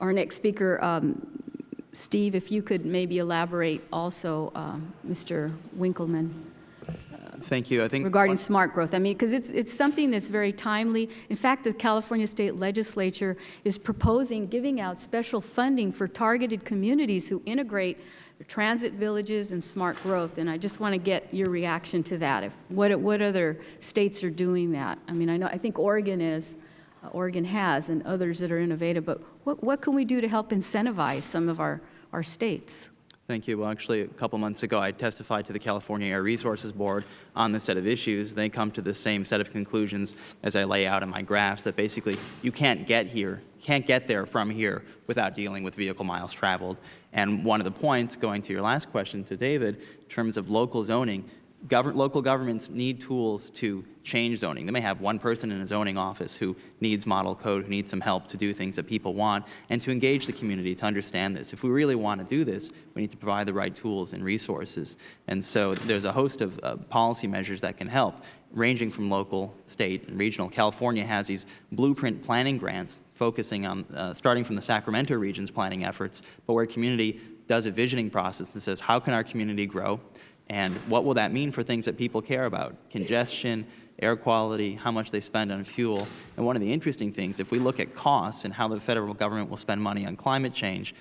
our next speaker, um, Steve, if you could maybe elaborate also, um, Mr. Winkelman, Thank you. I think regarding smart growth. I mean, because it's, it's something that's very timely. In fact, the California State Legislature is proposing giving out special funding for targeted communities who integrate transit villages and smart growth. And I just want to get your reaction to that. If, what, what other states are doing that? I mean, I know, I think Oregon is, uh, Oregon has, and others that are innovative, but what, what can we do to help incentivize some of our, our states? Thank you. Well, actually, a couple months ago, I testified to the California Air Resources Board on this set of issues. They come to the same set of conclusions as I lay out in my graphs, that basically you can't get here, can't get there from here without dealing with vehicle miles traveled. And one of the points, going to your last question to David, in terms of local zoning, Govern, local governments need tools to change zoning. They may have one person in a zoning office who needs model code, who needs some help to do things that people want, and to engage the community to understand this. If we really want to do this, we need to provide the right tools and resources. And so there's a host of uh, policy measures that can help, ranging from local, state, and regional. California has these blueprint planning grants focusing on, uh, starting from the Sacramento region's planning efforts, but where community does a visioning process that says, how can our community grow? And what will that mean for things that people care about? Congestion, air quality, how much they spend on fuel. And one of the interesting things, if we look at costs and how the federal government will spend money on climate change,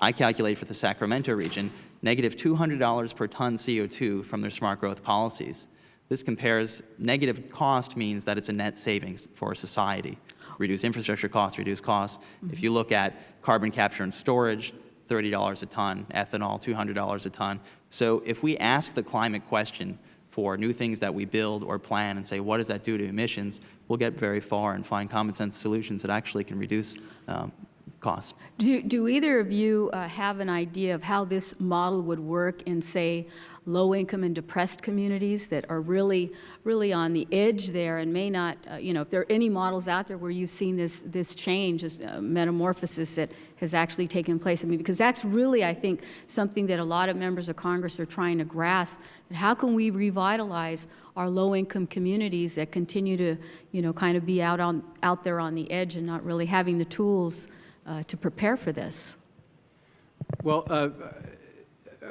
I calculate for the Sacramento region, negative $200 per ton CO2 from their smart growth policies. This compares, negative cost means that it's a net savings for society. Reduce infrastructure costs, reduce costs. Mm-hmm. If you look at carbon capture and storage, $30 a ton, ethanol, $200 a ton. So if we ask the climate question for new things that we build or plan and say, what does that do to emissions, we'll get very far and find common sense solutions that actually can reduce um, costs. Do, do either of you uh, have an idea of how this model would work in, say, low-income and depressed communities that are really, really on the edge there and may not, uh, you know, if there are any models out there where you've seen this, this change, this uh, metamorphosis that has actually taken place. I mean, because that's really, I think, something that a lot of members of Congress are trying to grasp. How can we revitalize our low-income communities that continue to, you know, kind of be out, on, out there on the edge and not really having the tools uh, to prepare for this? Well, uh,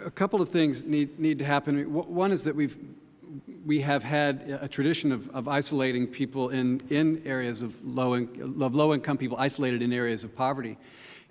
a couple of things need, need to happen. One is that we've, we have had a tradition of, of isolating people in, in areas of low, in, low income people isolated in areas of poverty.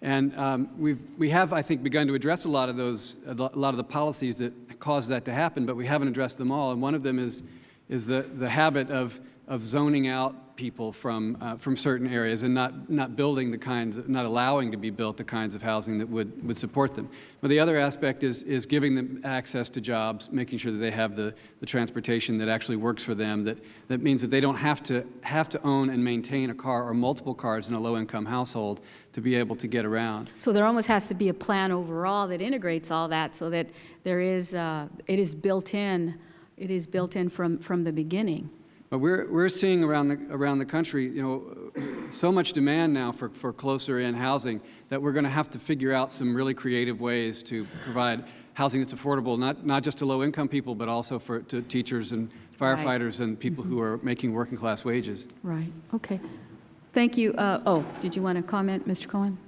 And um, we've, we have, I think, begun to address a lot of those, a lot of the policies that cause that to happen, but we haven't addressed them all. And one of them is, is the, the habit of, of zoning out people from, uh, from certain areas and not, not building the kinds, not allowing to be built the kinds of housing that would, would support them. But the other aspect is, is giving them access to jobs, making sure that they have the, the transportation that actually works for them, that, that means that they don't have to, have to own and maintain a car or multiple cars in a low-income household to be able to get around. So there almost has to be a plan overall that integrates all that so that there is, uh, it is built in, it is built in from, from the beginning. But we're, we're seeing around the, around the country, you know, so much demand now for, for closer in housing that we're going to have to figure out some really creative ways to provide housing that's affordable, not, not just to low-income people, but also for to teachers and firefighters right. and people mm -hmm. who are making working class wages. Right, okay. Thank you. Uh, oh, did you want to comment, Mr. Cohen?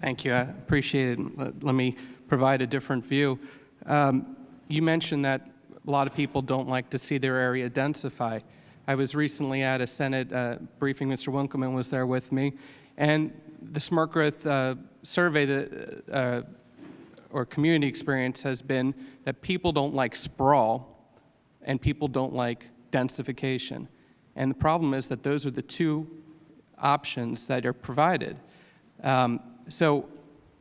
Thank you. I appreciate it. Let, let me provide a different view. Um, you mentioned that a lot of people don't like to see their area densify. I was recently at a Senate uh, briefing. Mr. Winkelman was there with me. And the smart growth uh, survey that, uh, or community experience has been that people don't like sprawl and people don't like densification. And the problem is that those are the two options that are provided. Um, so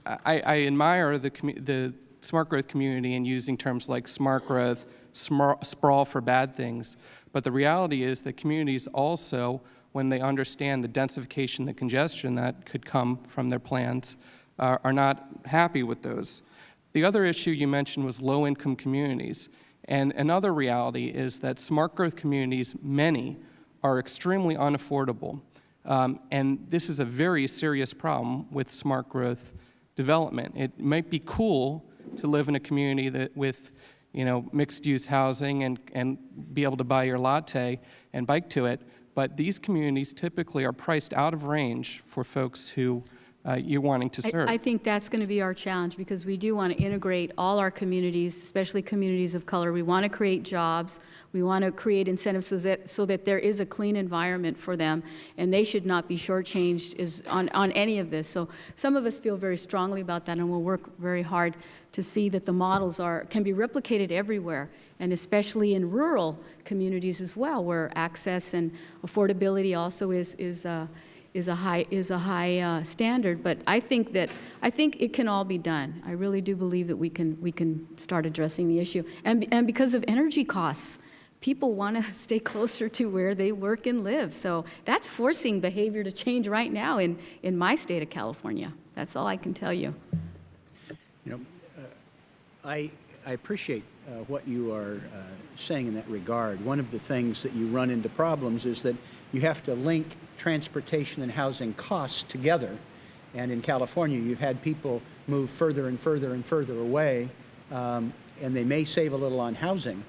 I, I, admire the, the smart growth community in using terms like smart growth, sprawl for bad things. But the reality is that communities also, when they understand the densification, the congestion that could come from their plans, uh, are not happy with those. The other issue you mentioned was low-income communities. And another reality is that smart growth communities, many, are extremely unaffordable. Um, and this is a very serious problem with smart growth development. It might be cool to live in a community that with you know, mixed-use housing and, and be able to buy your latte and bike to it. But these communities typically are priced out of range for folks who uh, you're wanting to serve. I, I think that's going to be our challenge because we do want to integrate all our communities, especially communities of color. We want to create jobs. We want to create incentives so that, so that there is a clean environment for them, and they should not be shortchanged is on, on any of this. So some of us feel very strongly about that, and we'll work very hard to see that the models are, can be replicated everywhere, and especially in rural communities as well, where access and affordability also is, is uh, is a high, is a high uh, standard, but I think that, I think it can all be done. I really do believe that we can, we can start addressing the issue. And, and because of energy costs, people want to [LAUGHS] stay closer to where they work and live. So that's forcing behavior to change right now in, in my state of California. That's all I can tell you. You know, I, I appreciate uh, what you are uh, saying in that regard. One of the things that you run into problems is that you have to link transportation and housing costs together. And in California, you've had people move further and further and further away, um, and they may save a little on housing,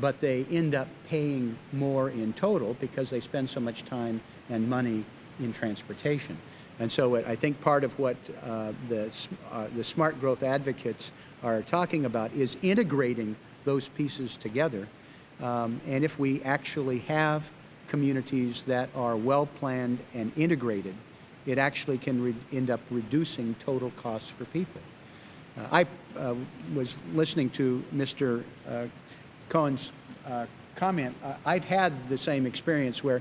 but they end up paying more in total because they spend so much time and money in transportation. And so I think part of what uh, the, uh, the smart growth advocates are talking about is integrating those pieces together. Um, and if we actually have communities that are well planned and integrated, it actually can end up reducing total costs for people. Uh, I uh, was listening to Mr. Uh, Cohen's uh, comment. I've had the same experience where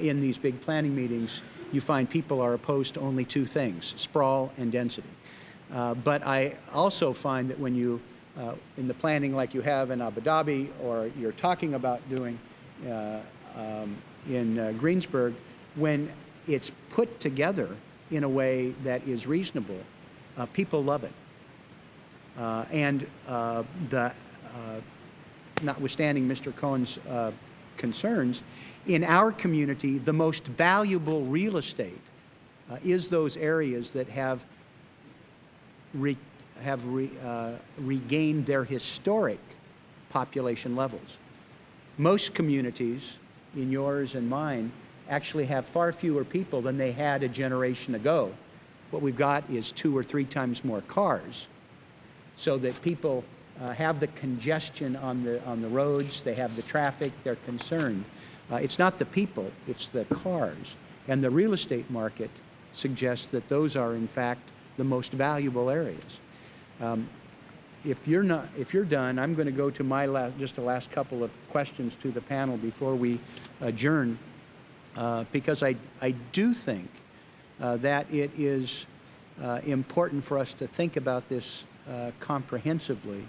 in these big planning meetings, you find people are opposed to only two things, sprawl and density. Uh, but I also find that when you, uh, in the planning like you have in Abu Dhabi or you're talking about doing uh, um, in uh, Greensburg, when it's put together in a way that is reasonable, uh, people love it. And the, notwithstanding Mr. Cohen's concerns, in our community, the most valuable real estate is those areas that have, re, have re, uh, regained their historic population levels. Most communities, in yours and mine, actually have far fewer people than they had a generation ago. What we've got is two or three times more cars, so that people uh, have the congestion on the, on the roads, they have the traffic, they're concerned. Uh, it's not the people, it's the cars. And the real estate market suggests that those are, in fact, the most valuable areas. Um, if you're not, if you're done, I'm going to go to my last, just the last couple of questions to the panel before we adjourn, uh, because I, I do think uh, that it is uh, important for us to think about this uh, comprehensively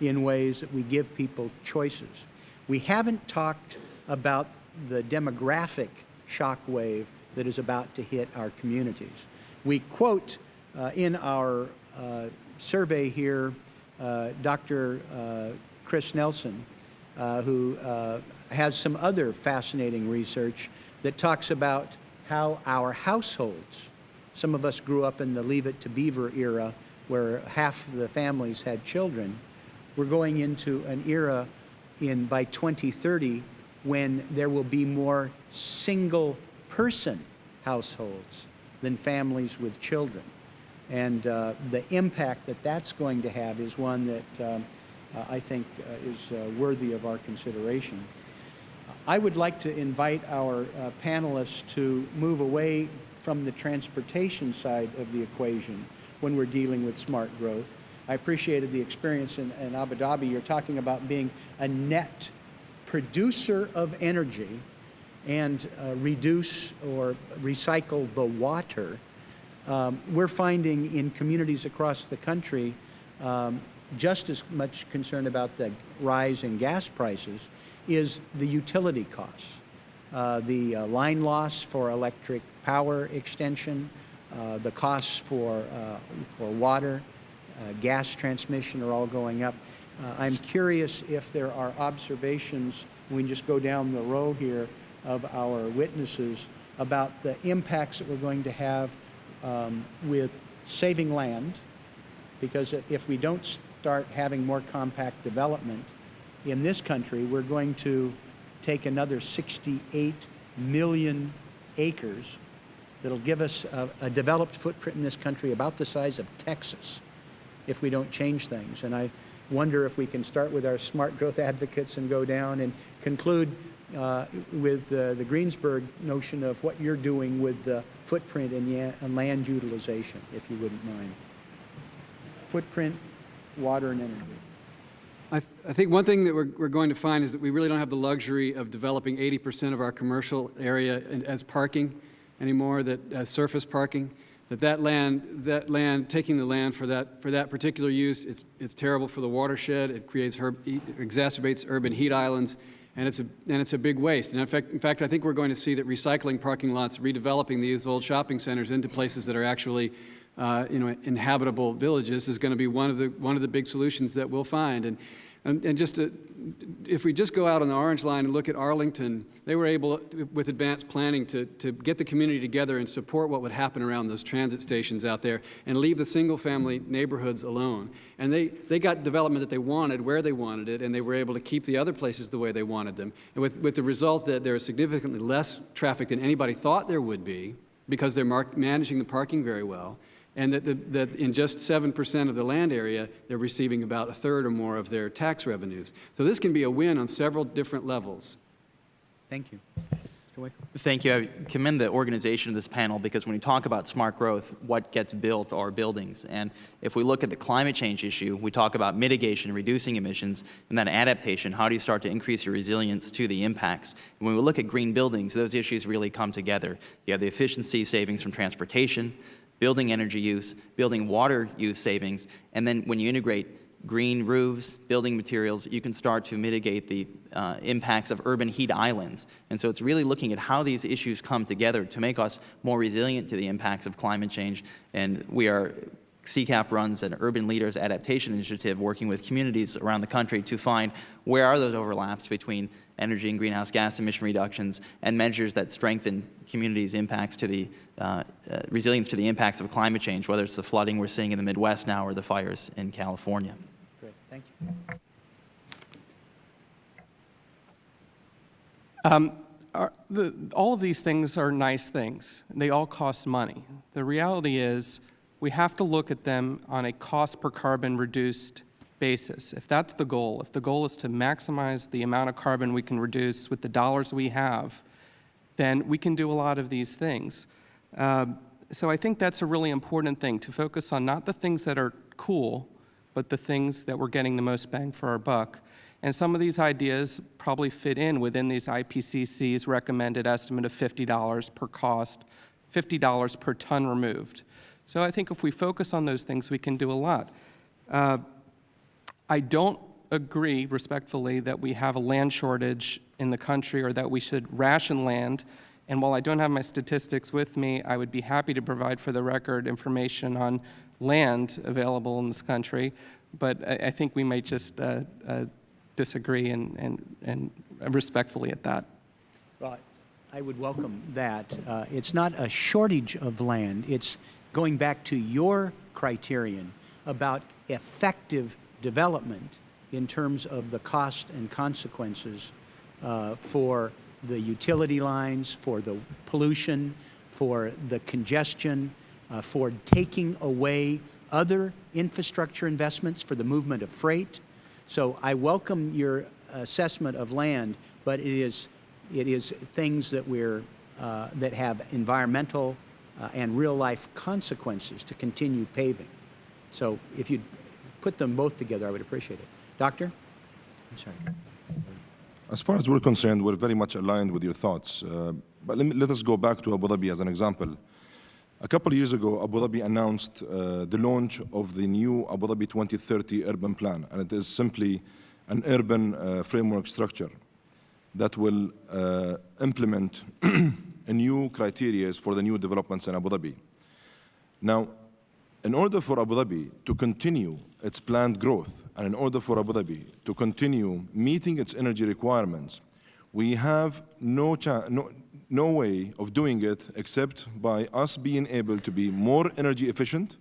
in ways that we give people choices. We haven't talked about the demographic shock wave that is about to hit our communities. We quote in our uh, survey here uh, Dr. Uh, Chris Nelson, uh, who uh, has some other fascinating research that talks about how our households, some of us grew up in the Leave It to Beaver era where half the families had children, we're going into an era in by 2030 when there will be more single person households than families with children. And uh, the impact that that's going to have is one that um, uh, I think uh, is uh, worthy of our consideration. I would like to invite our uh, panelists to move away from the transportation side of the equation when we're dealing with smart growth. I appreciated the experience in, in Abu Dhabi. You're talking about being a net producer of energy and uh, reduce or recycle the water, um, we're finding in communities across the country um, just as much concern about the rise in gas prices is the utility costs. Uh, the uh, line loss for electric power extension, uh, the costs for, uh, for water, uh, gas transmission are all going up. Uh, I'm curious if there are observations, we can just go down the row here, of our witnesses about the impacts that we're going to have um, with saving land, because if we don't start having more compact development in this country, we're going to take another 68 million acres that'll give us a, a developed footprint in this country about the size of Texas if we don't change things. And I wonder if we can start with our smart growth advocates and go down and conclude uh, with uh, the Greensburg notion of what you're doing with the footprint and, and land utilization, if you wouldn't mind. Footprint, water, and energy. I, th I, think one thing that we're, we're, going to find is that we really don't have the luxury of developing 80 percent of our commercial area in, as parking. anymore that as surface parking, that that land, that land, taking the land for that, for that particular use, it's, it's terrible for the watershed, it creates, herb, exacerbates urban heat islands, and it's, a, and it's a big waste. And in fact, in fact, I think we're going to see that recycling parking lots, redeveloping these old shopping centers into places that are actually uh, you know, inhabitable villages is going to be one of the, one of the big solutions that we'll find. And, and, and just to, if we just go out on the orange line and look at Arlington, they were able, with advanced planning, to, to get the community together and support what would happen around those transit stations out there and leave the single-family neighborhoods alone. And they, they got development that they wanted, where they wanted it, and they were able to keep the other places the way they wanted them. And with, with the result that there is significantly less traffic than anybody thought there would be because they're managing the parking very well and that, the, that in just 7% of the land area, they're receiving about a third or more of their tax revenues. So this can be a win on several different levels. Thank you. Thank you. I commend the organization of this panel because when you talk about smart growth, what gets built are buildings. And if we look at the climate change issue, we talk about mitigation, reducing emissions, and then adaptation. How do you start to increase your resilience to the impacts? And when we look at green buildings, those issues really come together. You have the efficiency savings from transportation, building energy use, building water use savings, and then when you integrate green roofs, building materials, you can start to mitigate the uh, impacts of urban heat islands. And so it's really looking at how these issues come together to make us more resilient to the impacts of climate change. And we are CCAP runs an Urban Leaders Adaptation Initiative working with communities around the country to find where are those overlaps between energy and greenhouse gas emission reductions and measures that strengthen communities' impacts to the uh, uh, resilience to the impacts of climate change, whether it's the flooding we're seeing in the Midwest now or the fires in California. Great, thank you. Um, are, the, all of these things are nice things. They all cost money. The reality is we have to look at them on a cost per carbon reduced basis. If that's the goal, if the goal is to maximize the amount of carbon we can reduce with the dollars we have, then we can do a lot of these things. Uh, so I think that's a really important thing, to focus on not the things that are cool, but the things that we're getting the most bang for our buck. And some of these ideas probably fit in within these IPCC's recommended estimate of $50 per cost, $50 per ton removed. So I think if we focus on those things, we can do a lot. Uh, I don't agree, respectfully, that we have a land shortage in the country or that we should ration land. And while I don't have my statistics with me, I would be happy to provide for the record information on land available in this country. But I, I think we might just uh, uh, disagree and, and, and respectfully at that. Well, I would welcome that. Uh, it's not a shortage of land. It's going back to your criterion about effective development in terms of the cost and consequences uh, for the utility lines, for the pollution, for the congestion, uh, for taking away other infrastructure investments for the movement of freight. So I welcome your assessment of land, but it is, it is things that, we're, uh, that have environmental uh, and real-life consequences to continue paving. So if you put them both together, I would appreciate it. Doctor? I'm sorry. As far as we're concerned, we're very much aligned with your thoughts. Uh, but let, me, let, us go back to Abu Dhabi as an example. A couple of years ago, Abu Dhabi announced uh, the launch of the new Abu Dhabi 2030 urban plan, and it is simply an urban uh, framework structure that will uh, implement [CLEARS THROAT] new criteria for the new developments in Abu Dhabi. Now, in order for Abu Dhabi to continue its planned growth, and in order for Abu Dhabi to continue meeting its energy requirements, we have no, no, no way of doing it except by us being able to be more energy efficient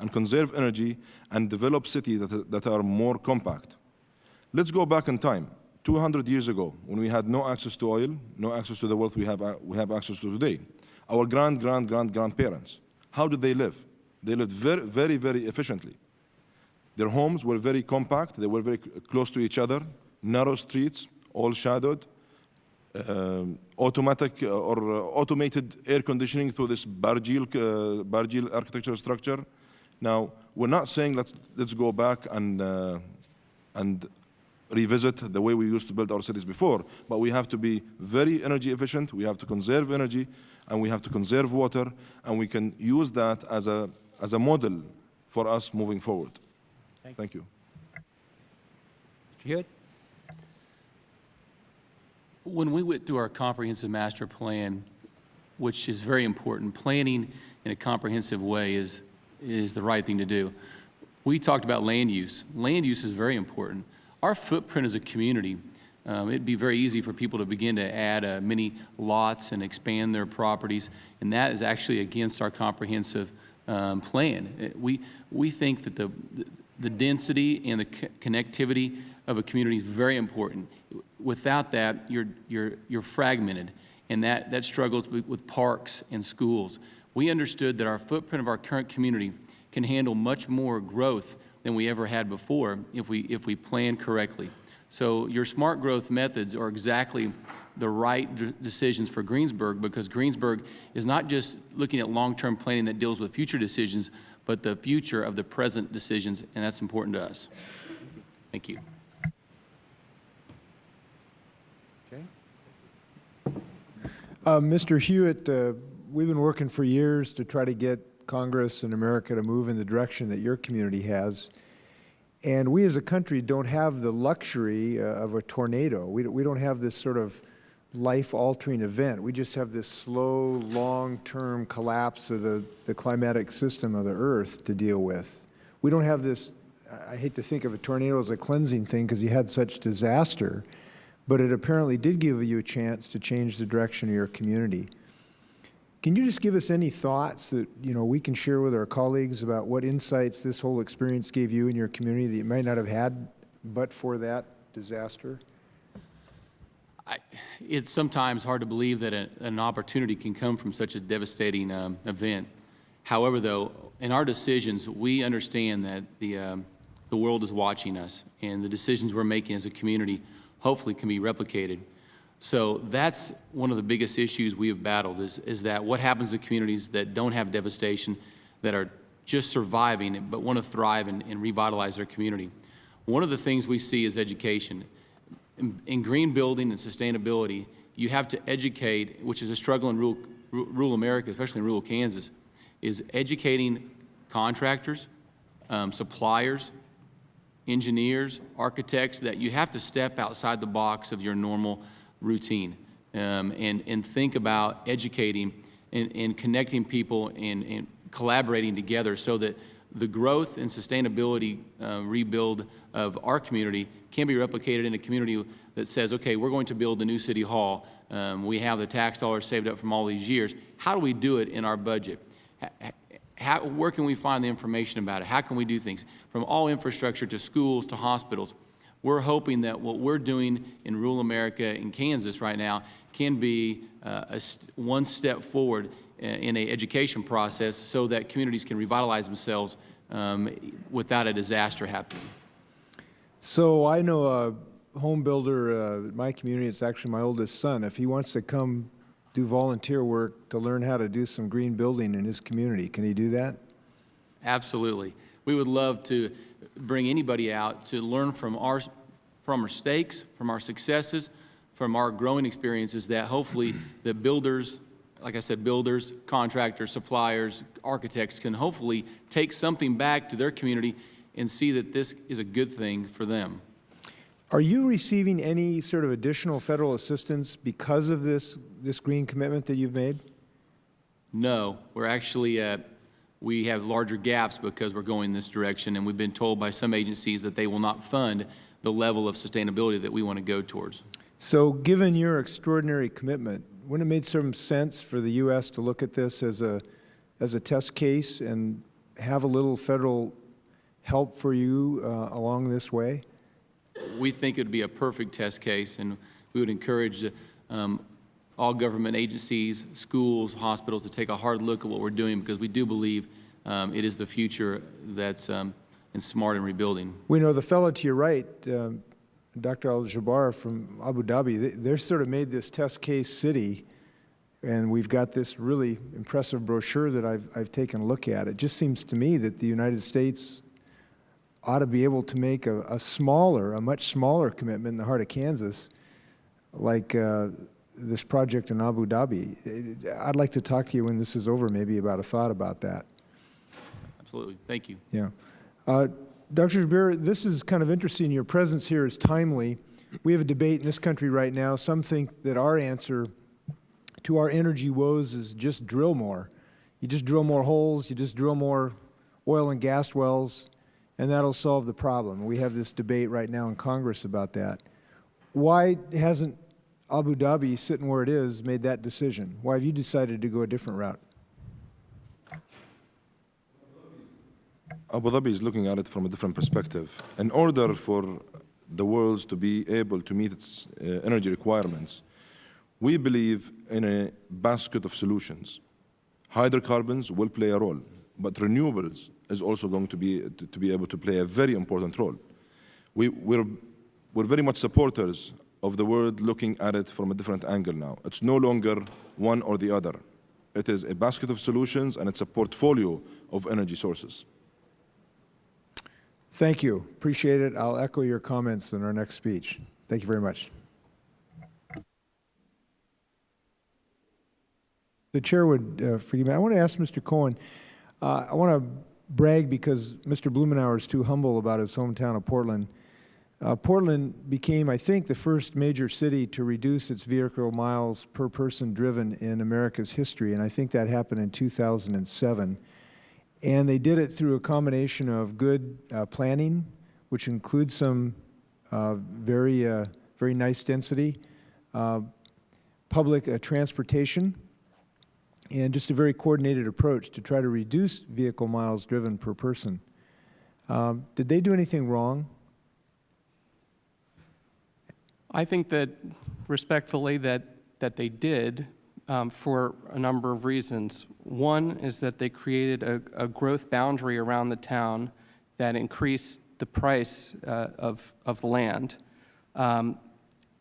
and conserve energy and develop cities that, that are more compact. Let's go back in time. 200 years ago, when we had no access to oil, no access to the wealth we have, uh, we have access to today, our grand, grand, grand, grandparents, how did they live? They lived very, very, very efficiently. Their homes were very compact, they were very close to each other, narrow streets, all shadowed, uh, automatic uh, or uh, automated air conditioning through this Barjeel, uh, architectural structure. Now, we're not saying let's, let's go back and, uh, and revisit the way we used to build our cities before, but we have to be very energy efficient, we have to conserve energy, and we have to conserve water, and we can use that as a, as a model for us moving forward. Thank you. Mr. Hewitt? When we went through our comprehensive master plan, which is very important, planning in a comprehensive way is, is the right thing to do. We talked about land use. Land use is very important. Our footprint as a community, um, it'd be very easy for people to begin to add uh, many lots and expand their properties, and that is actually against our comprehensive um, plan. Uh, We, we think that the, the density and the co- connectivity of a community is very important. Without that, you're, you're, you're fragmented, and that, that struggles with parks and schools. We understood that our footprint of our current community can handle much more growth than we ever had before if we, if we plan correctly. So your smart growth methods are exactly the right decisions for Greensburg because Greensburg is not just looking at long-term planning that deals with future decisions, but the future of the present decisions, and that's important to us. Thank you. Uh, Mr. Hewitt, uh, we've been working for years to try to get Congress and America to move in the direction that your community has. And we as a country don't have the luxury uh, of a tornado. We, don't- we don't have this sort of life-altering event. We just have this slow, long-term collapse of the, the climatic system of the Earth to deal with. We don't have this, I hate to think of a tornado as a cleansing thing because you had such disaster, but it apparently did give you a chance to change the direction of your community. Can you just give us any thoughts that, you know, we can share with our colleagues about what insights this whole experience gave you and your community that you might not have had but for that disaster? It's sometimes hard to believe that a, an opportunity can come from such a devastating um, event. However, though, in our decisions, we understand that the, um, the world is watching us, and the decisions we're making as a community hopefully can be replicated. So that's one of the biggest issues we have battled is, is that what happens to communities that don't have devastation, that are just surviving but want to thrive and, and revitalize their community. One of the things we see is education. In, in green building and sustainability, you have to educate, which is a struggle in rural, rural America, especially in rural Kansas, is educating contractors, um, suppliers, engineers, architects, that you have to step outside the box of your normal routine um, and, and think about educating and, and connecting people and, and collaborating together so that the growth and sustainability uh, rebuild of our community can be replicated in a community that says, okay, we're going to build the new city hall. Um, we have the tax dollars saved up from all these years. How do we do it in our budget? How, where can we find the information about it? How can we do things? From all infrastructure to schools to hospitals, we're hoping that what we're doing in rural America in Kansas right now can be uh, a st one step forward in an education process so that communities can revitalize themselves um, without a disaster happening. So I know a home builder uh, in my community, it's actually my oldest son. If he wants to come do volunteer work to learn how to do some green building in his community, can he do that? Absolutely. We would love to bring anybody out to learn from our, from our mistakes, from our successes, from our growing experiences that hopefully [CLEARS THROAT] the builders, like I said, builders, contractors, suppliers, architects can hopefully take something back to their community and see that this is a good thing for them. Are you receiving any sort of additional federal assistance because of this, this green commitment that you've made? No, we're actually, uh, we have larger gaps because we're going this direction, and we've been told by some agencies that they will not fund the level of sustainability that we want to go towards. So given your extraordinary commitment, wouldn't it make some sense for the U.S. to look at this as a, as a test case and have a little federal help for you uh, along this way? We think it would be a perfect test case, and we would encourage um, all government agencies, schools, hospitals to take a hard look at what we're doing because we do believe um, it is the future that's um, in smart and rebuilding. We know the fellow to your right, um, Dr. Al Jaber from Abu Dhabi, they, they're sort of made this test case city, and we've got this really impressive brochure that I've, I've taken a look at. It just seems to me that the United States ought to be able to make a, a smaller, a much smaller commitment in the heart of Kansas, like uh, this project in Abu Dhabi. I'd like to talk to you when this is over, maybe about a thought about that. Absolutely. Thank you. Yeah. Uh, Dr. Jaber, this is kind of interesting. Your presence here is timely. We have a debate in this country right now. Some think that our answer to our energy woes is just drill more. You just drill more holes, you just drill more oil and gas wells, and that'll solve the problem. We have this debate right now in Congress about that. Why hasn't Abu Dhabi, sitting where it is, made that decision? Why have you decided to go a different route? Abu Dhabi is looking at it from a different perspective. In order for the world to be able to meet its uh, energy requirements, we believe in a basket of solutions. Hydrocarbons will play a role, but renewables is also going to be, to, to be able to play a very important role. We, we're, we're very much supporters of the world looking at it from a different angle now. It's no longer one or the other. It is a basket of solutions and it's a portfolio of energy sources. Thank you. Appreciate it. I'll echo your comments in our next speech. Thank you very much. The chair would uh, forgive me. I want to ask Mr. Cohen. Uh, I want to brag because Mr. Blumenauer is too humble about his hometown of Portland. Uh, Portland became, I think, the first major city to reduce its vehicle miles per person driven in America's history, and I think that happened in 2007. And they did it through a combination of good uh, planning, which includes some uh, very, uh, very nice density, uh, public uh, transportation, and just a very coordinated approach to try to reduce vehicle miles driven per person. Um, did they do anything wrong? I think that respectfully that, that they did um, for a number of reasons. One is that they created a, a growth boundary around the town that increased the price uh, of, of land. Um,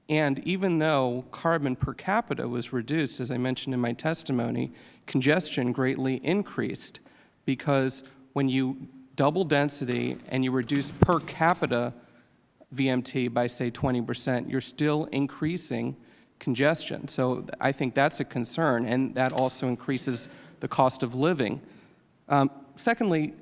and even though carbon per capita was reduced, as I mentioned in my testimony, congestion greatly increased because when you double density and you reduce per capita VMT by, say, 20 percent, you're still increasing congestion. So I think that's a concern, and that also increases the cost of living. Um, secondly,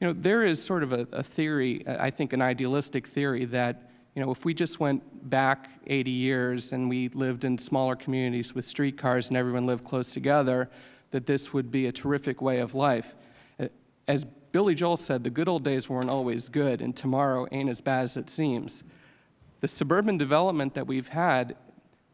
you know, there is sort of a, a theory, I think an idealistic theory, that you know, if we just went back 80 years and we lived in smaller communities with streetcars and everyone lived close together, that this would be a terrific way of life. As Billy Joel said, the good old days weren't always good, and tomorrow ain't as bad as it seems. The suburban development that we've had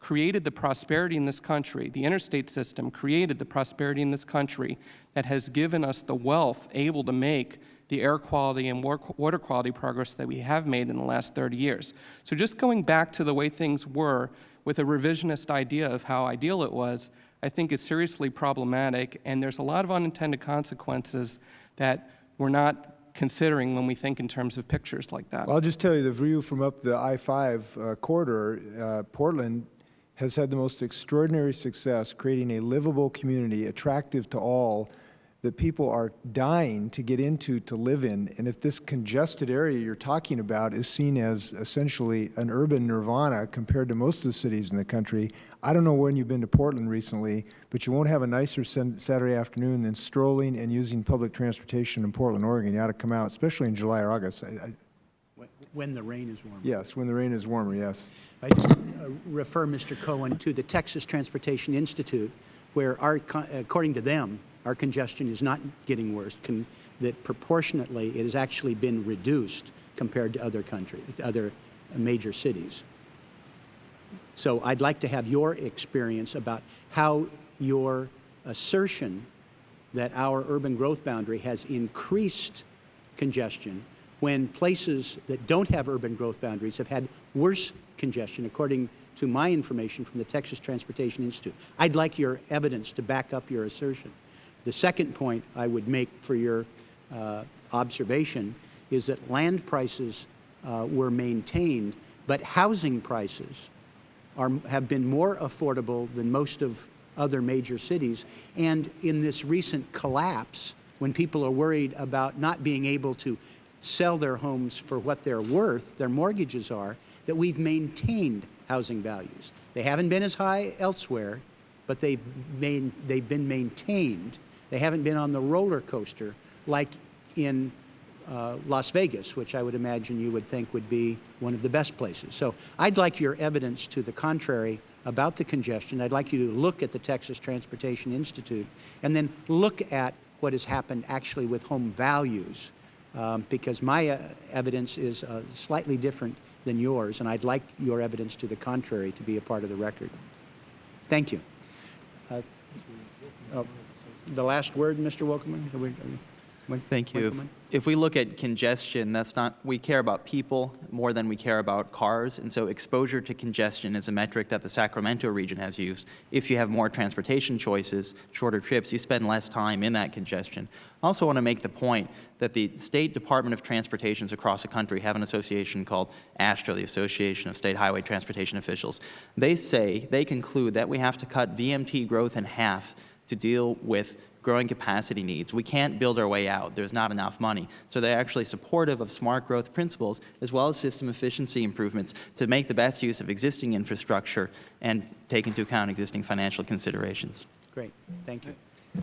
created the prosperity in this country, the interstate system created the prosperity in this country that has given us the wealth able to make the air quality and water quality progress that we have made in the last 30 years. So just going back to the way things were with a revisionist idea of how ideal it was, I think is seriously problematic, and there's a lot of unintended consequences that we're not considering when we think in terms of pictures like that. Well, I'll just tell you the view from up the I-5 uh, corridor, uh, Portland has had the most extraordinary success creating a livable community attractive to all that people are dying to get into to live in. And if this congested area you're talking about is seen as essentially an urban nirvana compared to most of the cities in the country, I don't know when you've been to Portland recently, but you won't have a nicer Saturday afternoon than strolling and using public transportation in Portland, Oregon. You ought to come out, especially in July or August. I, I, when the rain is warmer. Yes, when the rain is warmer, yes. I uh, refer Mr. Cohen to the Texas Transportation Institute, where our, according to them, our congestion is not getting worse, Con that proportionately it has actually been reduced compared to other countries, other major cities. So I'd like to have your experience about how your assertion that our urban growth boundary has increased congestion when places that don't have urban growth boundaries have had worse congestion, according to my information from the Texas Transportation Institute. I'd like your evidence to back up your assertion. The second point I would make for your uh, observation is that land prices uh, were maintained, but housing prices are, have been more affordable than most of other major cities. And in this recent collapse, when people are worried about not being able to sell their homes for what they're worth, their mortgages are, that we've maintained housing values. They haven't been as high elsewhere, but they've, main, they've been maintained. They haven't been on the roller coaster like in uh, Las Vegas, which I would imagine you would think would be one of the best places. So I'd like your evidence to the contrary about the congestion. I'd like you to look at the Texas Transportation Institute and then look at what has happened actually with home values um, because my uh, evidence is uh, slightly different than yours, and I'd like your evidence to the contrary to be a part of the record. Thank you. Uh, uh, the last word, Mr. Wilkerman? Are we- are we- Win- Thank you. If, Winkelman? if we look at congestion, that's not, we care about people more than we care about cars. And so exposure to congestion is a metric that the Sacramento region has used. If you have more transportation choices, shorter trips, you spend less time in that congestion. I also want to make the point that the State Department of Transportations across the country have an association called AASHTO, the Association of State Highway Transportation Officials. They say, they conclude that we have to cut VMT growth in half to deal with growing capacity needs. We can't build our way out. There's not enough money. So they're actually supportive of smart growth principles as well as system efficiency improvements to make the best use of existing infrastructure and take into account existing financial considerations. Great. Thank you.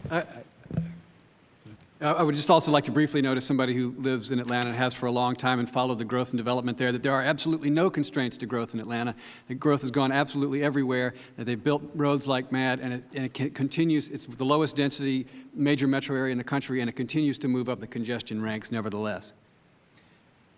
I I would just also like to briefly note, as somebody who lives in Atlanta and has for a long time and followed the growth and development there, that there are absolutely no constraints to growth in Atlanta. The growth has gone absolutely everywhere. That they've built roads like mad, and it, and it continues. It's the lowest density major metro area in the country, and it continues to move up the congestion ranks. Nevertheless,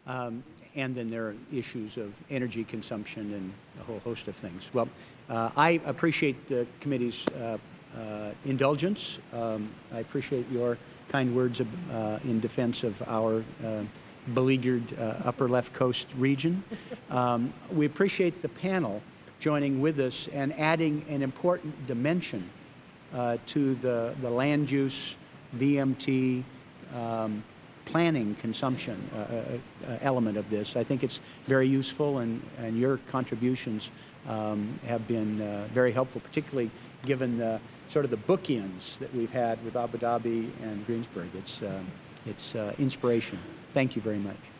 Um, and then there are issues of energy consumption and a whole host of things. Well, uh, I appreciate the committee's uh, uh, indulgence. Um, I appreciate your kind words uh, in defense of our uh, beleaguered uh, upper left coast region. [LAUGHS] Um, we appreciate the panel joining with us and adding an important dimension to the, the land use, VMT, um, planning consumption uh, uh, element of this. I think it's very useful, and, and your contributions um, have been uh, very helpful, particularly given the sort of the bookends that we've had with Abu Dhabi and Greensburg. It's, um, it's uh, inspiration. Thank you very much.